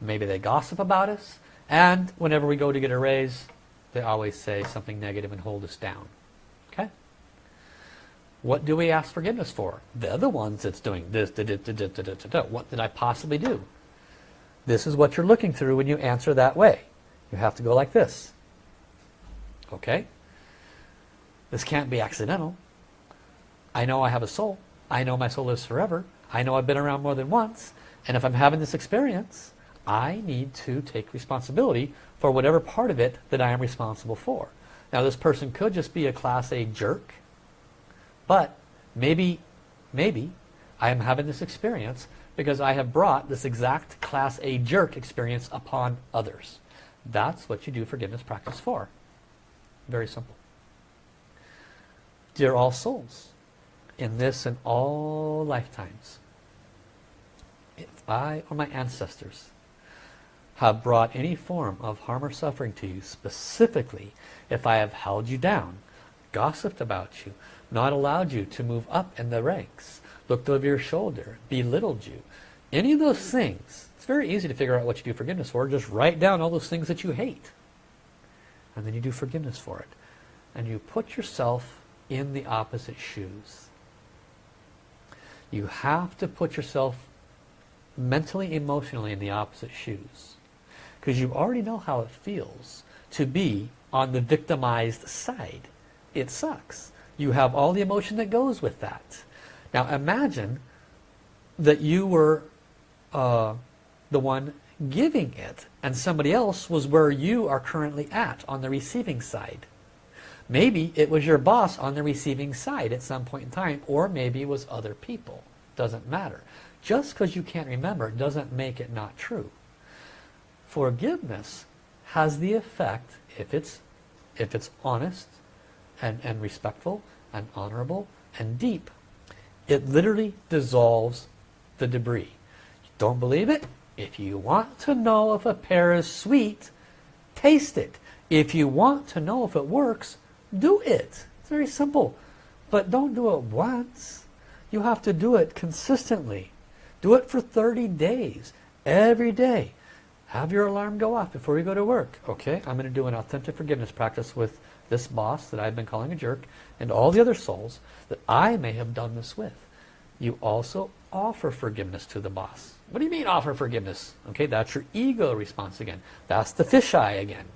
A: Maybe they gossip about us. And whenever we go to get a raise, they always say something negative and hold us down. What do we ask forgiveness for? They're the ones that's doing this. Da, da, da, what did I possibly do? This is what you're looking through when you answer that way. You have to go like this. Okay? This can't be accidental. I know I have a soul. I know my soul lives forever. I know I've been around more than once, and if I'm having this experience, I need to take responsibility for whatever part of it that I am responsible for. Now this person could just be a class A jerk, but maybe, maybe I am having this experience because I have brought this exact class A jerk experience upon others. That's what you do forgiveness practice for. Very simple. Dear all souls, in this and all lifetimes, if I or my ancestors have brought any form of harm or suffering to you, specifically if I have held you down, gossiped about you, not allowed you to move up in the ranks, looked over your shoulder, belittled you, any of those things, it's very easy to figure out what you do forgiveness for. Just write down all those things that you hate. And then you do forgiveness for it. And you put yourself in the opposite shoes. You have to put yourself mentally, emotionally in the opposite shoes. Because you already know how it feels to be on the victimized side. It sucks. You have all the emotion that goes with that. Now imagine that you were uh, the one giving it and somebody else was where you are currently at on the receiving side. Maybe it was your boss on the receiving side at some point in time or maybe it was other people. Doesn't matter. Just because you can't remember doesn't make it not true. Forgiveness has the effect, if it's, if it's honest and, and respectful and honorable and deep, it literally dissolves the debris. Don't believe it? If you want to know if a pear is sweet, taste it. If you want to know if it works, do it. It's very simple. But don't do it once. You have to do it consistently. Do it for 30 days, every day. Have your alarm go off before you go to work. Okay, I'm going to do an authentic forgiveness practice with this boss that I've been calling a jerk and all the other souls that I may have done this with. You also offer forgiveness to the boss. What do you mean offer forgiveness? Okay, that's your ego response again. That's the fisheye again.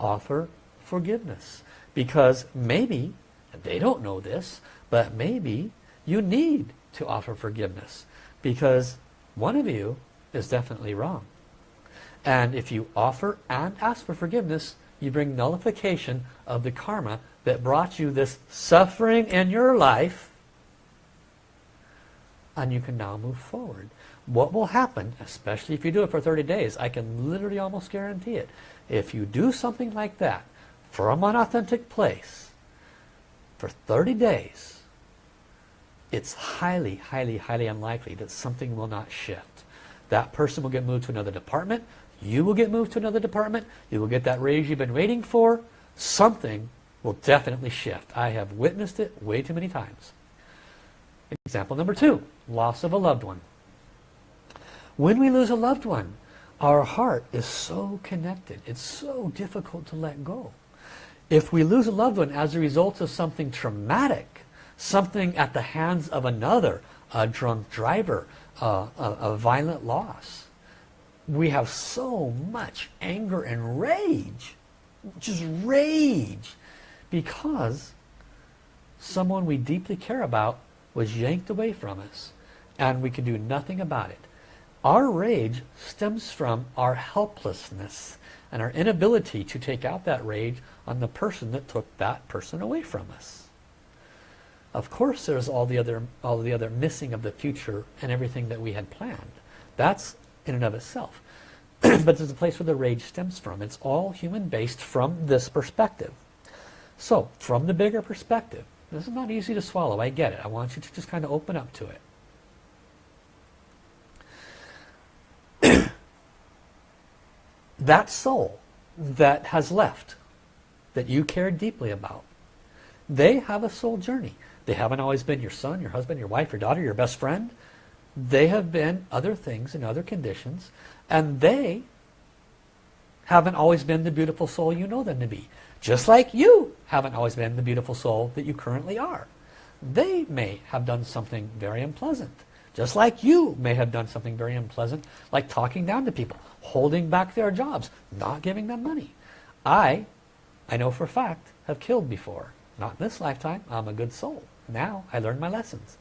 A: Offer forgiveness. Because maybe, they don't know this, but maybe you need to offer forgiveness because one of you is definitely wrong. And if you offer and ask for forgiveness, you bring nullification of the karma that brought you this suffering in your life and you can now move forward. What will happen, especially if you do it for 30 days, I can literally almost guarantee it. If you do something like that from an authentic place for 30 days, it's highly, highly, highly unlikely that something will not shift. That person will get moved to another department. You will get moved to another department. You will get that raise you've been waiting for. Something will definitely shift. I have witnessed it way too many times. Example number two, loss of a loved one. When we lose a loved one, our heart is so connected. It's so difficult to let go. If we lose a loved one as a result of something traumatic, something at the hands of another, a drunk driver, uh, a, a violent loss. We have so much anger and rage, just rage, because someone we deeply care about was yanked away from us and we can do nothing about it. Our rage stems from our helplessness and our inability to take out that rage on the person that took that person away from us. Of course there's all the other all the other missing of the future and everything that we had planned. That's in and of itself. but there's a place where the rage stems from. It's all human based from this perspective. So, from the bigger perspective, this is not easy to swallow, I get it. I want you to just kind of open up to it. that soul that has left, that you cared deeply about, they have a soul journey. They haven't always been your son, your husband, your wife, your daughter, your best friend. They have been other things in other conditions. And they haven't always been the beautiful soul you know them to be. Just like you haven't always been the beautiful soul that you currently are. They may have done something very unpleasant. Just like you may have done something very unpleasant, like talking down to people, holding back their jobs, not giving them money. I, I know for a fact, have killed before. Not in this lifetime. I'm a good soul. Now I learned my lessons.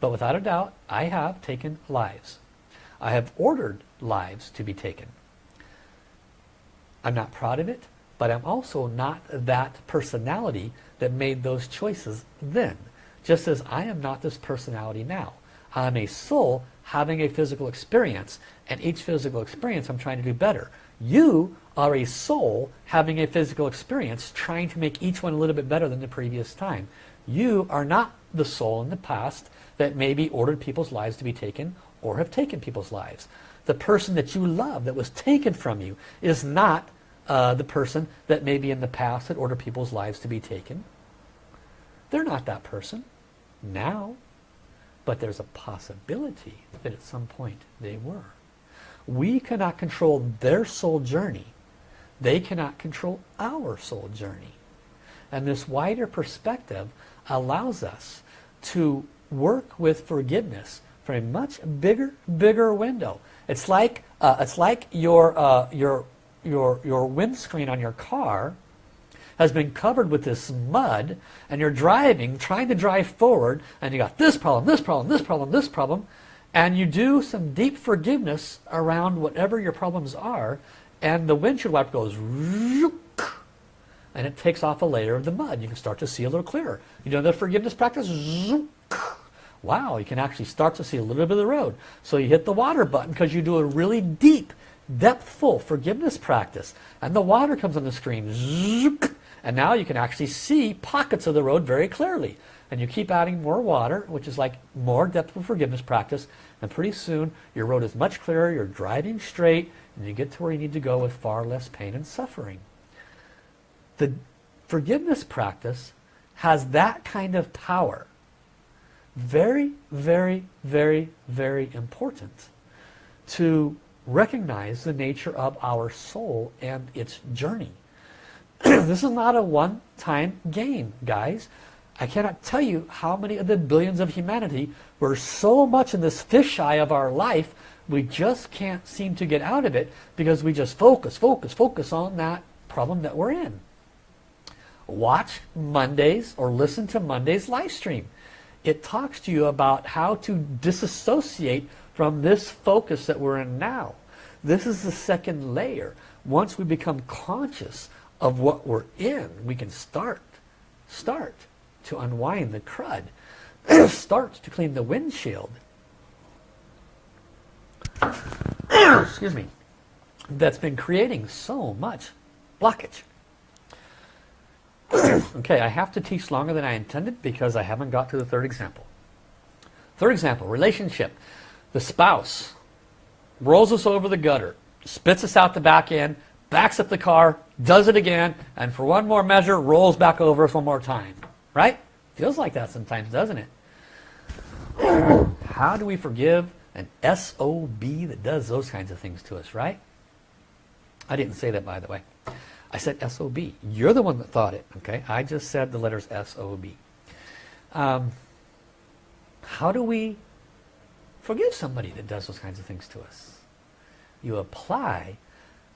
A: But without a doubt, I have taken lives. I have ordered lives to be taken. I'm not proud of it, but I'm also not that personality that made those choices then. Just as I am not this personality now. I'm a soul having a physical experience, and each physical experience I'm trying to do better. You are a soul having a physical experience, trying to make each one a little bit better than the previous time. You are not the soul in the past that maybe ordered people's lives to be taken or have taken people's lives. The person that you love that was taken from you is not uh, the person that maybe in the past had ordered people's lives to be taken. They're not that person now. But there's a possibility that at some point they were. We cannot control their soul journey. They cannot control our soul journey. And this wider perspective allows us to work with forgiveness for a much bigger, bigger window. It's like uh, it's like your uh, your your your windscreen on your car has been covered with this mud, and you're driving, trying to drive forward, and you got this problem, this problem, this problem, this problem, and you do some deep forgiveness around whatever your problems are, and the windshield wiper goes and it takes off a layer of the mud. You can start to see a little clearer. You know the forgiveness practice? Wow, you can actually start to see a little bit of the road. So you hit the water button because you do a really deep, depthful forgiveness practice. And the water comes on the screen. And now you can actually see pockets of the road very clearly. And you keep adding more water, which is like more depthful forgiveness practice. And pretty soon your road is much clearer, you're driving straight, and you get to where you need to go with far less pain and suffering. The forgiveness practice has that kind of power. Very, very, very, very important to recognize the nature of our soul and its journey. this is not a one-time game, guys. I cannot tell you how many of the billions of humanity were so much in this fisheye of our life, we just can't seem to get out of it because we just focus, focus, focus on that problem that we're in watch Mondays or listen to Monday's live stream. It talks to you about how to disassociate from this focus that we're in now. This is the second layer. Once we become conscious of what we're in, we can start, start to unwind the crud, start to clean the windshield. Excuse me. That's been creating so much blockage. okay, I have to teach longer than I intended because I haven't got to the third example. Third example, relationship. The spouse rolls us over the gutter, spits us out the back end, backs up the car, does it again, and for one more measure, rolls back over us one more time. Right? Feels like that sometimes, doesn't it? How do we forgive an SOB that does those kinds of things to us, right? I didn't say that, by the way. I said S-O-B. You're the one that thought it, okay? I just said the letters S-O-B. Um, how do we forgive somebody that does those kinds of things to us? You apply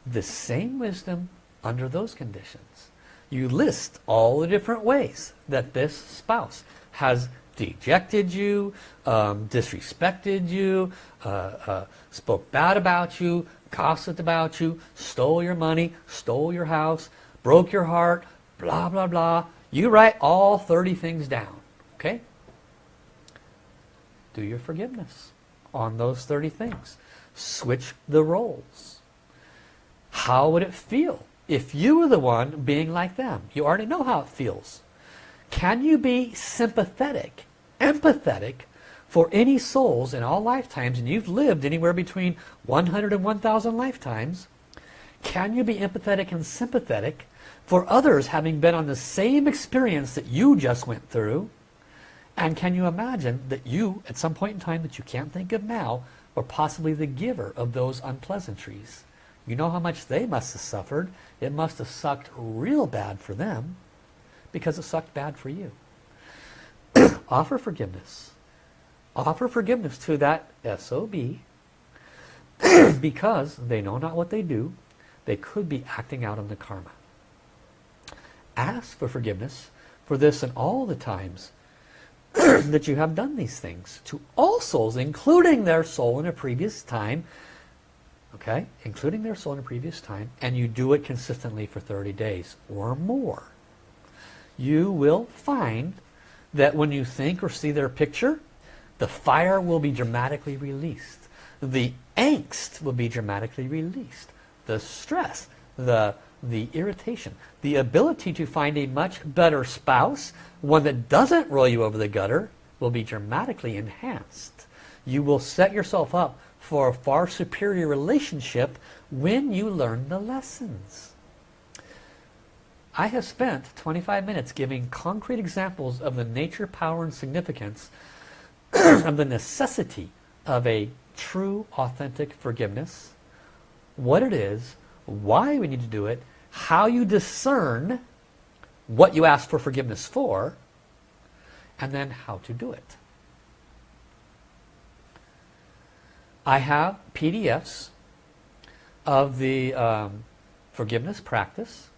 A: the same wisdom under those conditions. You list all the different ways that this spouse has dejected you, um, disrespected you, uh, uh, spoke bad about you, gossiped about you, stole your money, stole your house, broke your heart, blah, blah, blah. You write all 30 things down, okay? Do your forgiveness on those 30 things. Switch the roles. How would it feel if you were the one being like them? You already know how it feels. Can you be sympathetic, empathetic for any souls in all lifetimes, and you've lived anywhere between 100 and 1,000 lifetimes, can you be empathetic and sympathetic for others having been on the same experience that you just went through? And can you imagine that you, at some point in time that you can't think of now, were possibly the giver of those unpleasantries? You know how much they must have suffered. It must have sucked real bad for them because it sucked bad for you. Offer forgiveness offer forgiveness to that SOB because they know not what they do. They could be acting out on the karma. Ask for forgiveness for this and all the times that you have done these things to all souls, including their soul in a previous time, okay, including their soul in a previous time, and you do it consistently for 30 days or more. You will find that when you think or see their picture, the fire will be dramatically released. The angst will be dramatically released. The stress, the, the irritation, the ability to find a much better spouse, one that doesn't roll you over the gutter, will be dramatically enhanced. You will set yourself up for a far superior relationship when you learn the lessons. I have spent 25 minutes giving concrete examples of the nature, power, and significance of the necessity of a true, authentic forgiveness, what it is, why we need to do it, how you discern what you ask for forgiveness for, and then how to do it. I have PDFs of the um, forgiveness practice.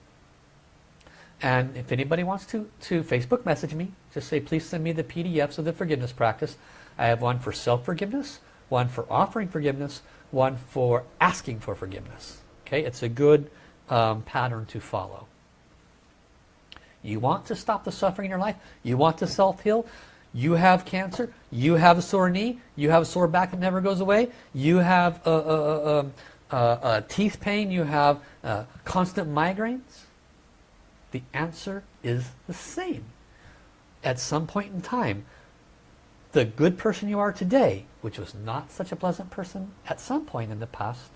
A: And if anybody wants to, to Facebook message me, just say, please send me the PDFs of the forgiveness practice. I have one for self-forgiveness, one for offering forgiveness, one for asking for forgiveness. Okay, it's a good um, pattern to follow. You want to stop the suffering in your life? You want to self-heal? You have cancer? You have a sore knee? You have a sore back that never goes away? You have a, a, a, a teeth pain? You have uh, constant migraines? The answer is the same. At some point in time, the good person you are today, which was not such a pleasant person at some point in the past,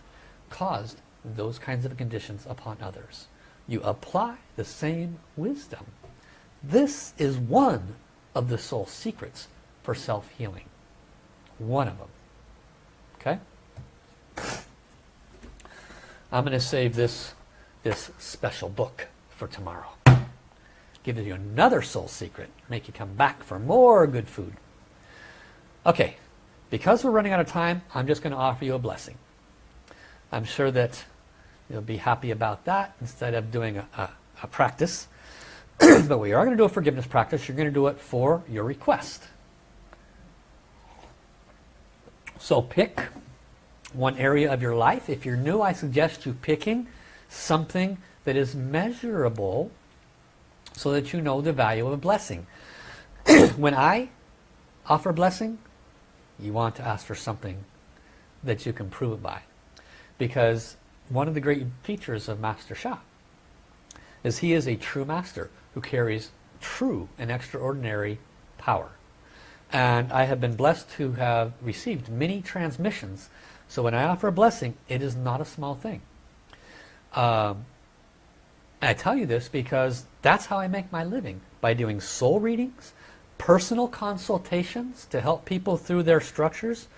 A: caused those kinds of conditions upon others. You apply the same wisdom. This is one of the soul secrets for self-healing. One of them. Okay? I'm going to save this, this special book for tomorrow. Give you another soul secret. Make you come back for more good food. Okay, because we're running out of time, I'm just going to offer you a blessing. I'm sure that you'll be happy about that instead of doing a, a, a practice. but we are going to do a forgiveness practice. You're going to do it for your request. So pick one area of your life. If you're new, I suggest you picking something that is measurable so that you know the value of a blessing. when I offer blessing, you want to ask for something that you can prove it by. Because one of the great features of Master Sha is he is a true master who carries true and extraordinary power. And I have been blessed to have received many transmissions. So when I offer a blessing, it is not a small thing. Um, I tell you this because that's how I make my living. By doing soul readings, personal consultations to help people through their structures.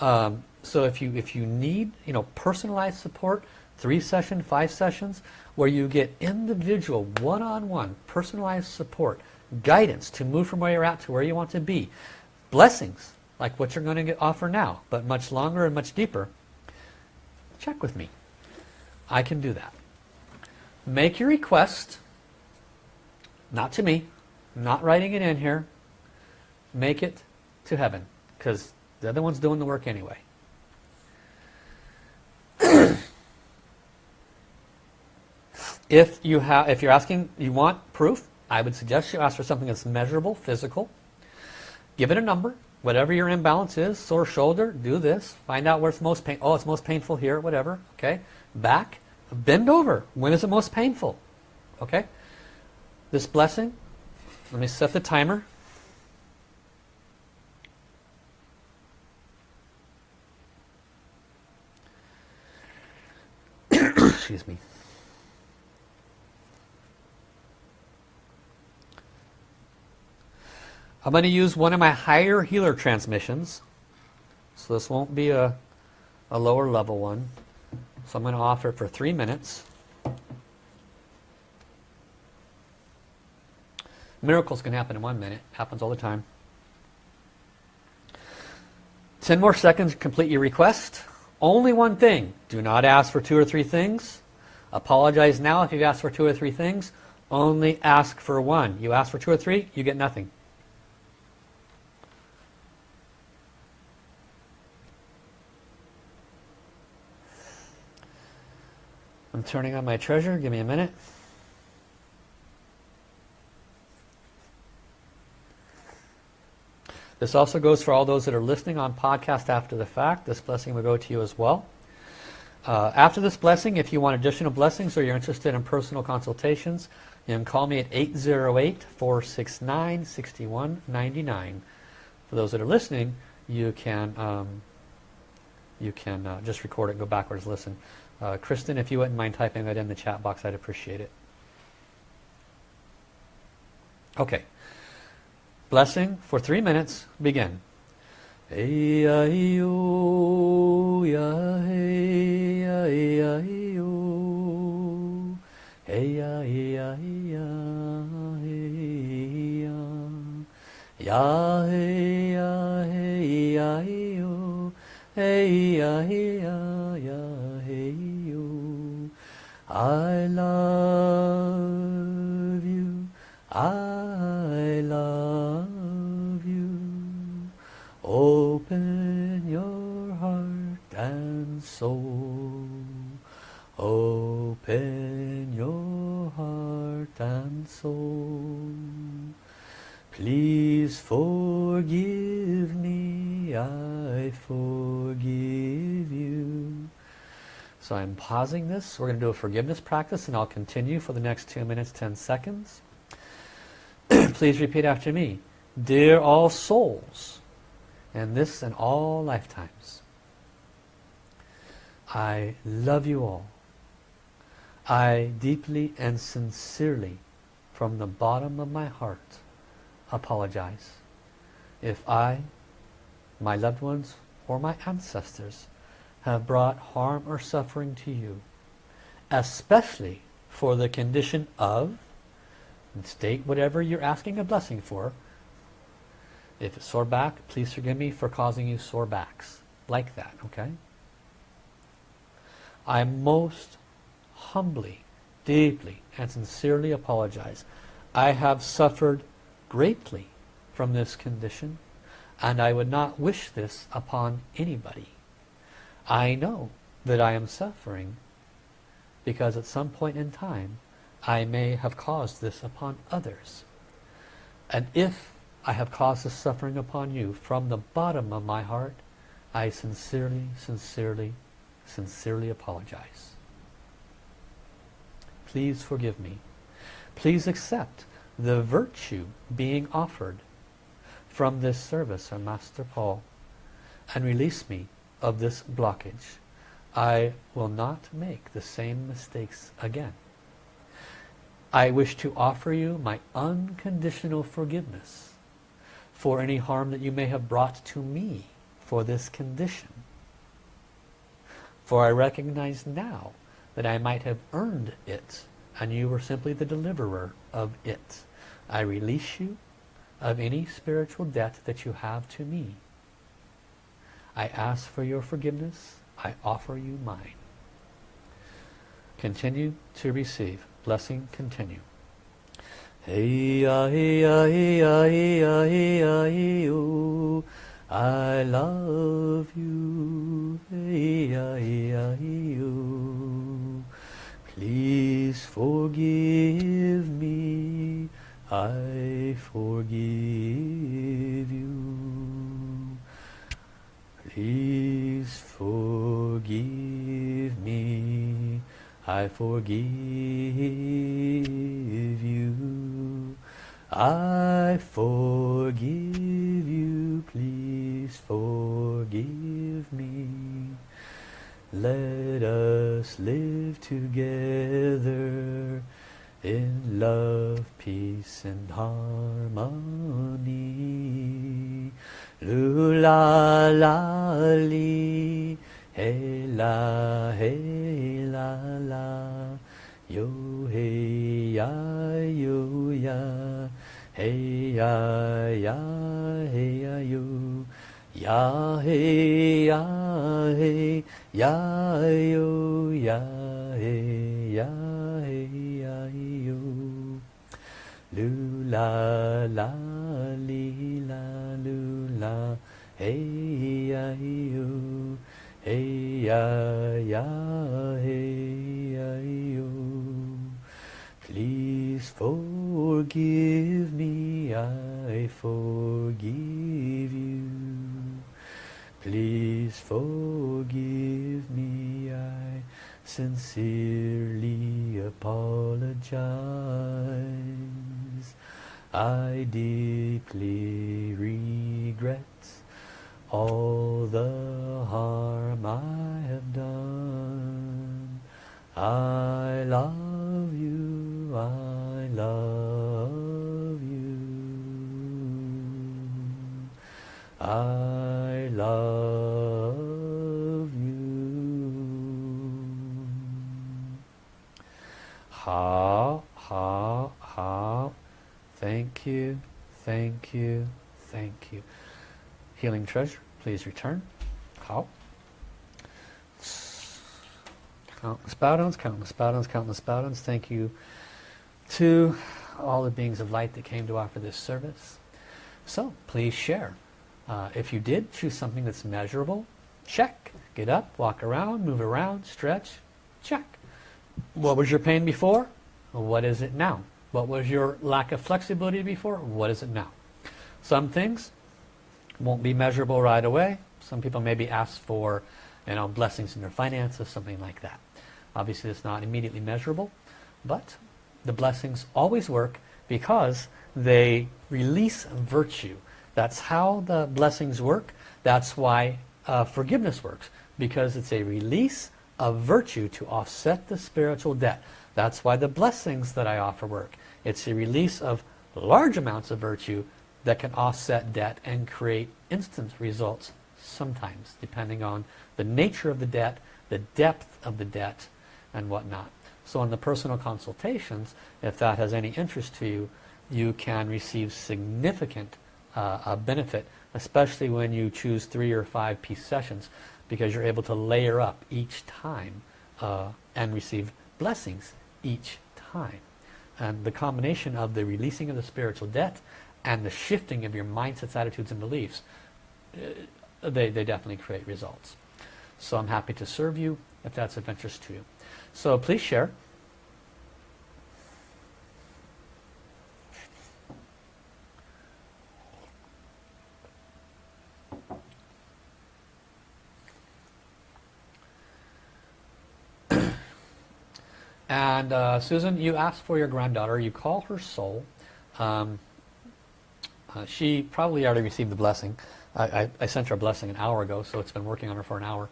A: Um, so if you if you need you know personalized support, three session, five sessions, where you get individual, one-on-one, -on -one, personalized support, guidance to move from where you're at to where you want to be, blessings like what you're going to get, offer now, but much longer and much deeper, check with me. I can do that. Make your request, not to me, not writing it in here, make it to heaven, because the other one's doing the work anyway. If you have, if you're asking, you want proof, I would suggest you ask for something that's measurable, physical. Give it a number, whatever your imbalance is. Sore shoulder, do this. Find out where it's most pain. Oh, it's most painful here, whatever. Okay, back, bend over. When is it most painful? Okay. This blessing. Let me set the timer. Excuse me. I'm going to use one of my higher healer transmissions. So this won't be a, a lower level one. So I'm going to offer for three minutes. Miracles can happen in one minute. Happens all the time. 10 more seconds to complete your request. Only one thing. Do not ask for two or three things. Apologize now if you've asked for two or three things. Only ask for one. You ask for two or three, you get nothing. I'm turning on my treasure. Give me a minute. This also goes for all those that are listening on podcast after the fact. This blessing will go to you as well. Uh, after this blessing, if you want additional blessings or you're interested in personal consultations, you can call me at 808-469-6199. For those that are listening, you can um, you can uh, just record it, go backwards, listen. Uh, Kristen, if you wouldn't mind typing that in the chat box, I'd appreciate it. Okay. Blessing for three minutes. Begin. I love you. I love you. Open your heart and soul. Open your heart and soul. Please forgive me, I forgive you. So I'm pausing this. We're going to do a forgiveness practice and I'll continue for the next 2 minutes 10 seconds. Please repeat after me. Dear all souls, and this and all lifetimes, I love you all. I deeply and sincerely, from the bottom of my heart, apologize if I, my loved ones, or my ancestors have brought harm or suffering to you, especially for the condition of, state whatever you're asking a blessing for. If it's sore back, please forgive me for causing you sore backs. Like that, okay? I most humbly, deeply, and sincerely apologize. I have suffered greatly from this condition and I would not wish this upon anybody. I know that I am suffering because at some point in time I may have caused this upon others. And if I have caused this suffering upon you from the bottom of my heart, I sincerely, sincerely, sincerely apologize. Please forgive me. Please accept the virtue being offered from this service of Master Paul and release me of this blockage. I will not make the same mistakes again. I wish to offer you my unconditional forgiveness for any harm that you may have brought to me for this condition. For I recognize now that I might have earned it and you were simply the deliverer of it. I release you of any spiritual debt that you have to me. I ask for your forgiveness. I offer you mine. Continue to receive. Blessing continue. I love you. Please forgive me. I forgive you. Please forgive me. I forgive you. I forgive you. Please forgive me. Let us live together in love, peace and harmony. Lula la li, hey la hey la la, yo hey ya yo ya, hey ya ya hey ya yo, ya hey ya hey ya yo ya hey ya ya yo. Lula la li hey ya yo hey ya ya hey ya yo Please forgive me I forgive you Please forgive me I sincerely apologize. I deeply regret all the harm I have done. I love you, I love you. I love you. 好，好，好。Thank you, thank you, Thank you. Healing treasure, please return. How? Countless bow countless bow countless bow Thank you to all the beings of light that came to offer this service. So please share. Uh, if you did choose something that's measurable, check. Get up, walk around, move around, stretch, check. What was your pain before? What is it now? What was your lack of flexibility before? What is it now? Some things won't be measurable right away. Some people maybe ask for you know, blessings in their finances, something like that. Obviously it's not immediately measurable, but the blessings always work because they release virtue. That's how the blessings work. That's why uh, forgiveness works because it's a release of virtue to offset the spiritual debt. That's why the blessings that I offer work. It's a release of large amounts of virtue that can offset debt and create instant results sometimes depending on the nature of the debt, the depth of the debt and whatnot. So in the personal consultations, if that has any interest to you, you can receive significant uh, benefit, especially when you choose three or five piece sessions, because you're able to layer up each time uh, and receive blessings each time. And the combination of the releasing of the spiritual debt and the shifting of your mindsets, attitudes, and beliefs, uh, they, they definitely create results. So I'm happy to serve you if that's of interest to you. So please share. And uh, Susan, you asked for your granddaughter. You call her soul. Um, uh, she probably already received the blessing. I, I, I, sent her a blessing an hour ago, so it's been working on her for an hour.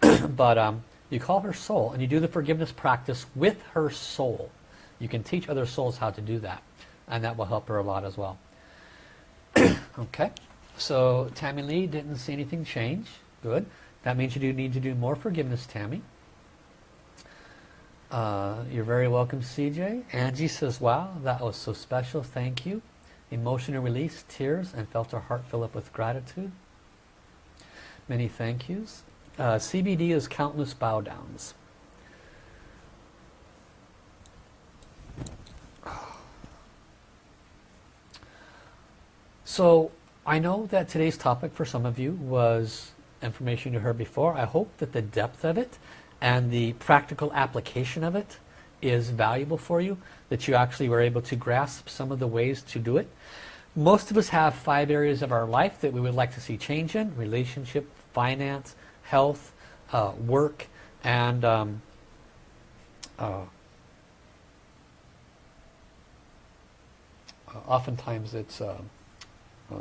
A: but um, you call her soul, and you do the forgiveness practice with her soul. You can teach other souls how to do that, and that will help her a lot as well. okay, so Tammy Lee didn't see anything change. Good. That means you do need to do more forgiveness, Tammy. Uh, you're very welcome, CJ. Angie says, wow, that was so special. Thank you. Emotional release, tears, and felt her heart fill up with gratitude. Many thank yous. Uh, CBD is countless bow downs. So I know that today's topic for some of you was information you heard before. I hope that the depth of it and the practical application of it is valuable for you, that you actually were able to grasp some of the ways to do it. Most of us have five areas of our life that we would like to see change in, relationship, finance, health, uh, work, and um, uh, oftentimes it's uh, uh,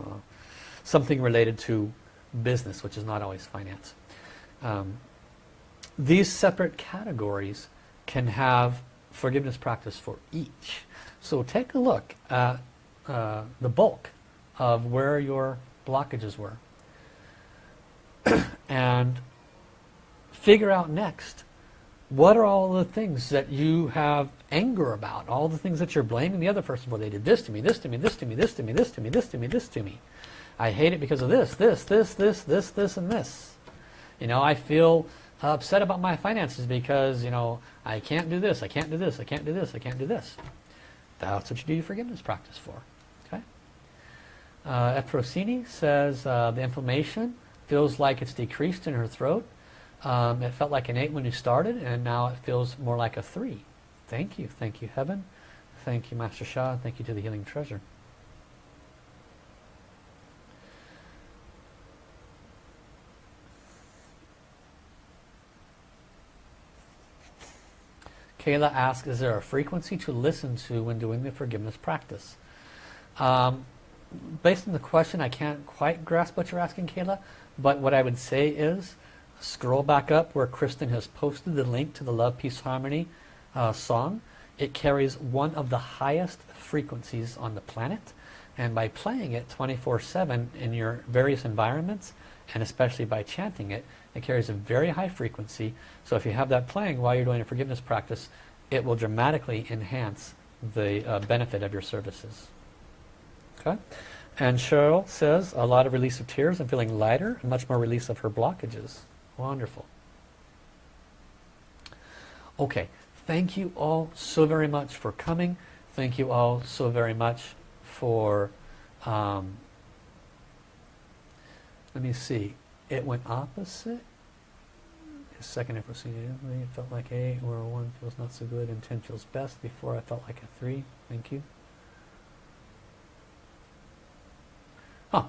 A: something related to business, which is not always finance. Um, these separate categories can have forgiveness practice for each. So take a look at uh, the bulk of where your blockages were. And figure out next what are all the things that you have anger about? All the things that you're blaming the other person for. They did this to me this to me this to me this to me this to me this to me this to me. I hate it because of this this this this this this and this. You know I feel upset about my finances because, you know, I can't do this, I can't do this, I can't do this, I can't do this. That's what you do your forgiveness practice for. Okay. Uh, Efrosini says uh, the inflammation feels like it's decreased in her throat. Um, it felt like an 8 when you started, and now it feels more like a 3. Thank you. Thank you, Heaven. Thank you, Master Sha. Thank you to the Healing Treasure. Kayla asks, is there a frequency to listen to when doing the forgiveness practice? Um, based on the question, I can't quite grasp what you're asking, Kayla, but what I would say is, scroll back up where Kristen has posted the link to the Love, Peace, Harmony uh, song. It carries one of the highest frequencies on the planet, and by playing it 24-7 in your various environments, and especially by chanting it, it carries a very high frequency. So if you have that playing while you're doing a forgiveness practice, it will dramatically enhance the uh, benefit of your services. Okay? And Cheryl says, a lot of release of tears and feeling lighter and much more release of her blockages. Wonderful. Okay, thank you all so very much for coming. Thank you all so very much for, um, let me see, it went opposite. Second if it felt like or a 1 feels not so good and 10 feels best. Before I felt like a 3. Thank you. Huh,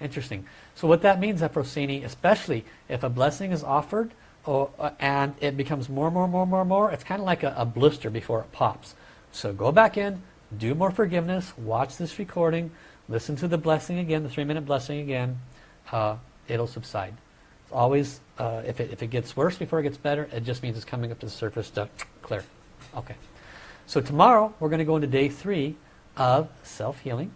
A: interesting. So what that means, Ephrosyne, especially if a blessing is offered or, uh, and it becomes more, more, more, more, more, it's kind of like a, a blister before it pops. So go back in, do more forgiveness, watch this recording, listen to the blessing again, the three minute blessing again, uh, it'll subside. It's always, uh, if, it, if it gets worse before it gets better, it just means it's coming up to the surface to clear. Okay. So tomorrow we're going to go into day three of self-healing,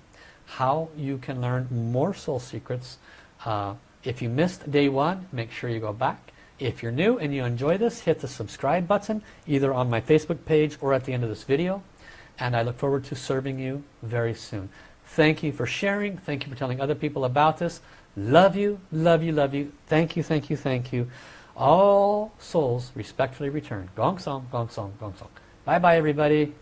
A: how you can learn more soul secrets. Uh, if you missed day one, make sure you go back. If you're new and you enjoy this, hit the subscribe button either on my Facebook page or at the end of this video. And I look forward to serving you very soon. Thank you for sharing. Thank you for telling other people about this. Love you, love you, love you. Thank you, thank you, thank you. All souls respectfully return. Gong song, gong song, gong song. Bye bye everybody.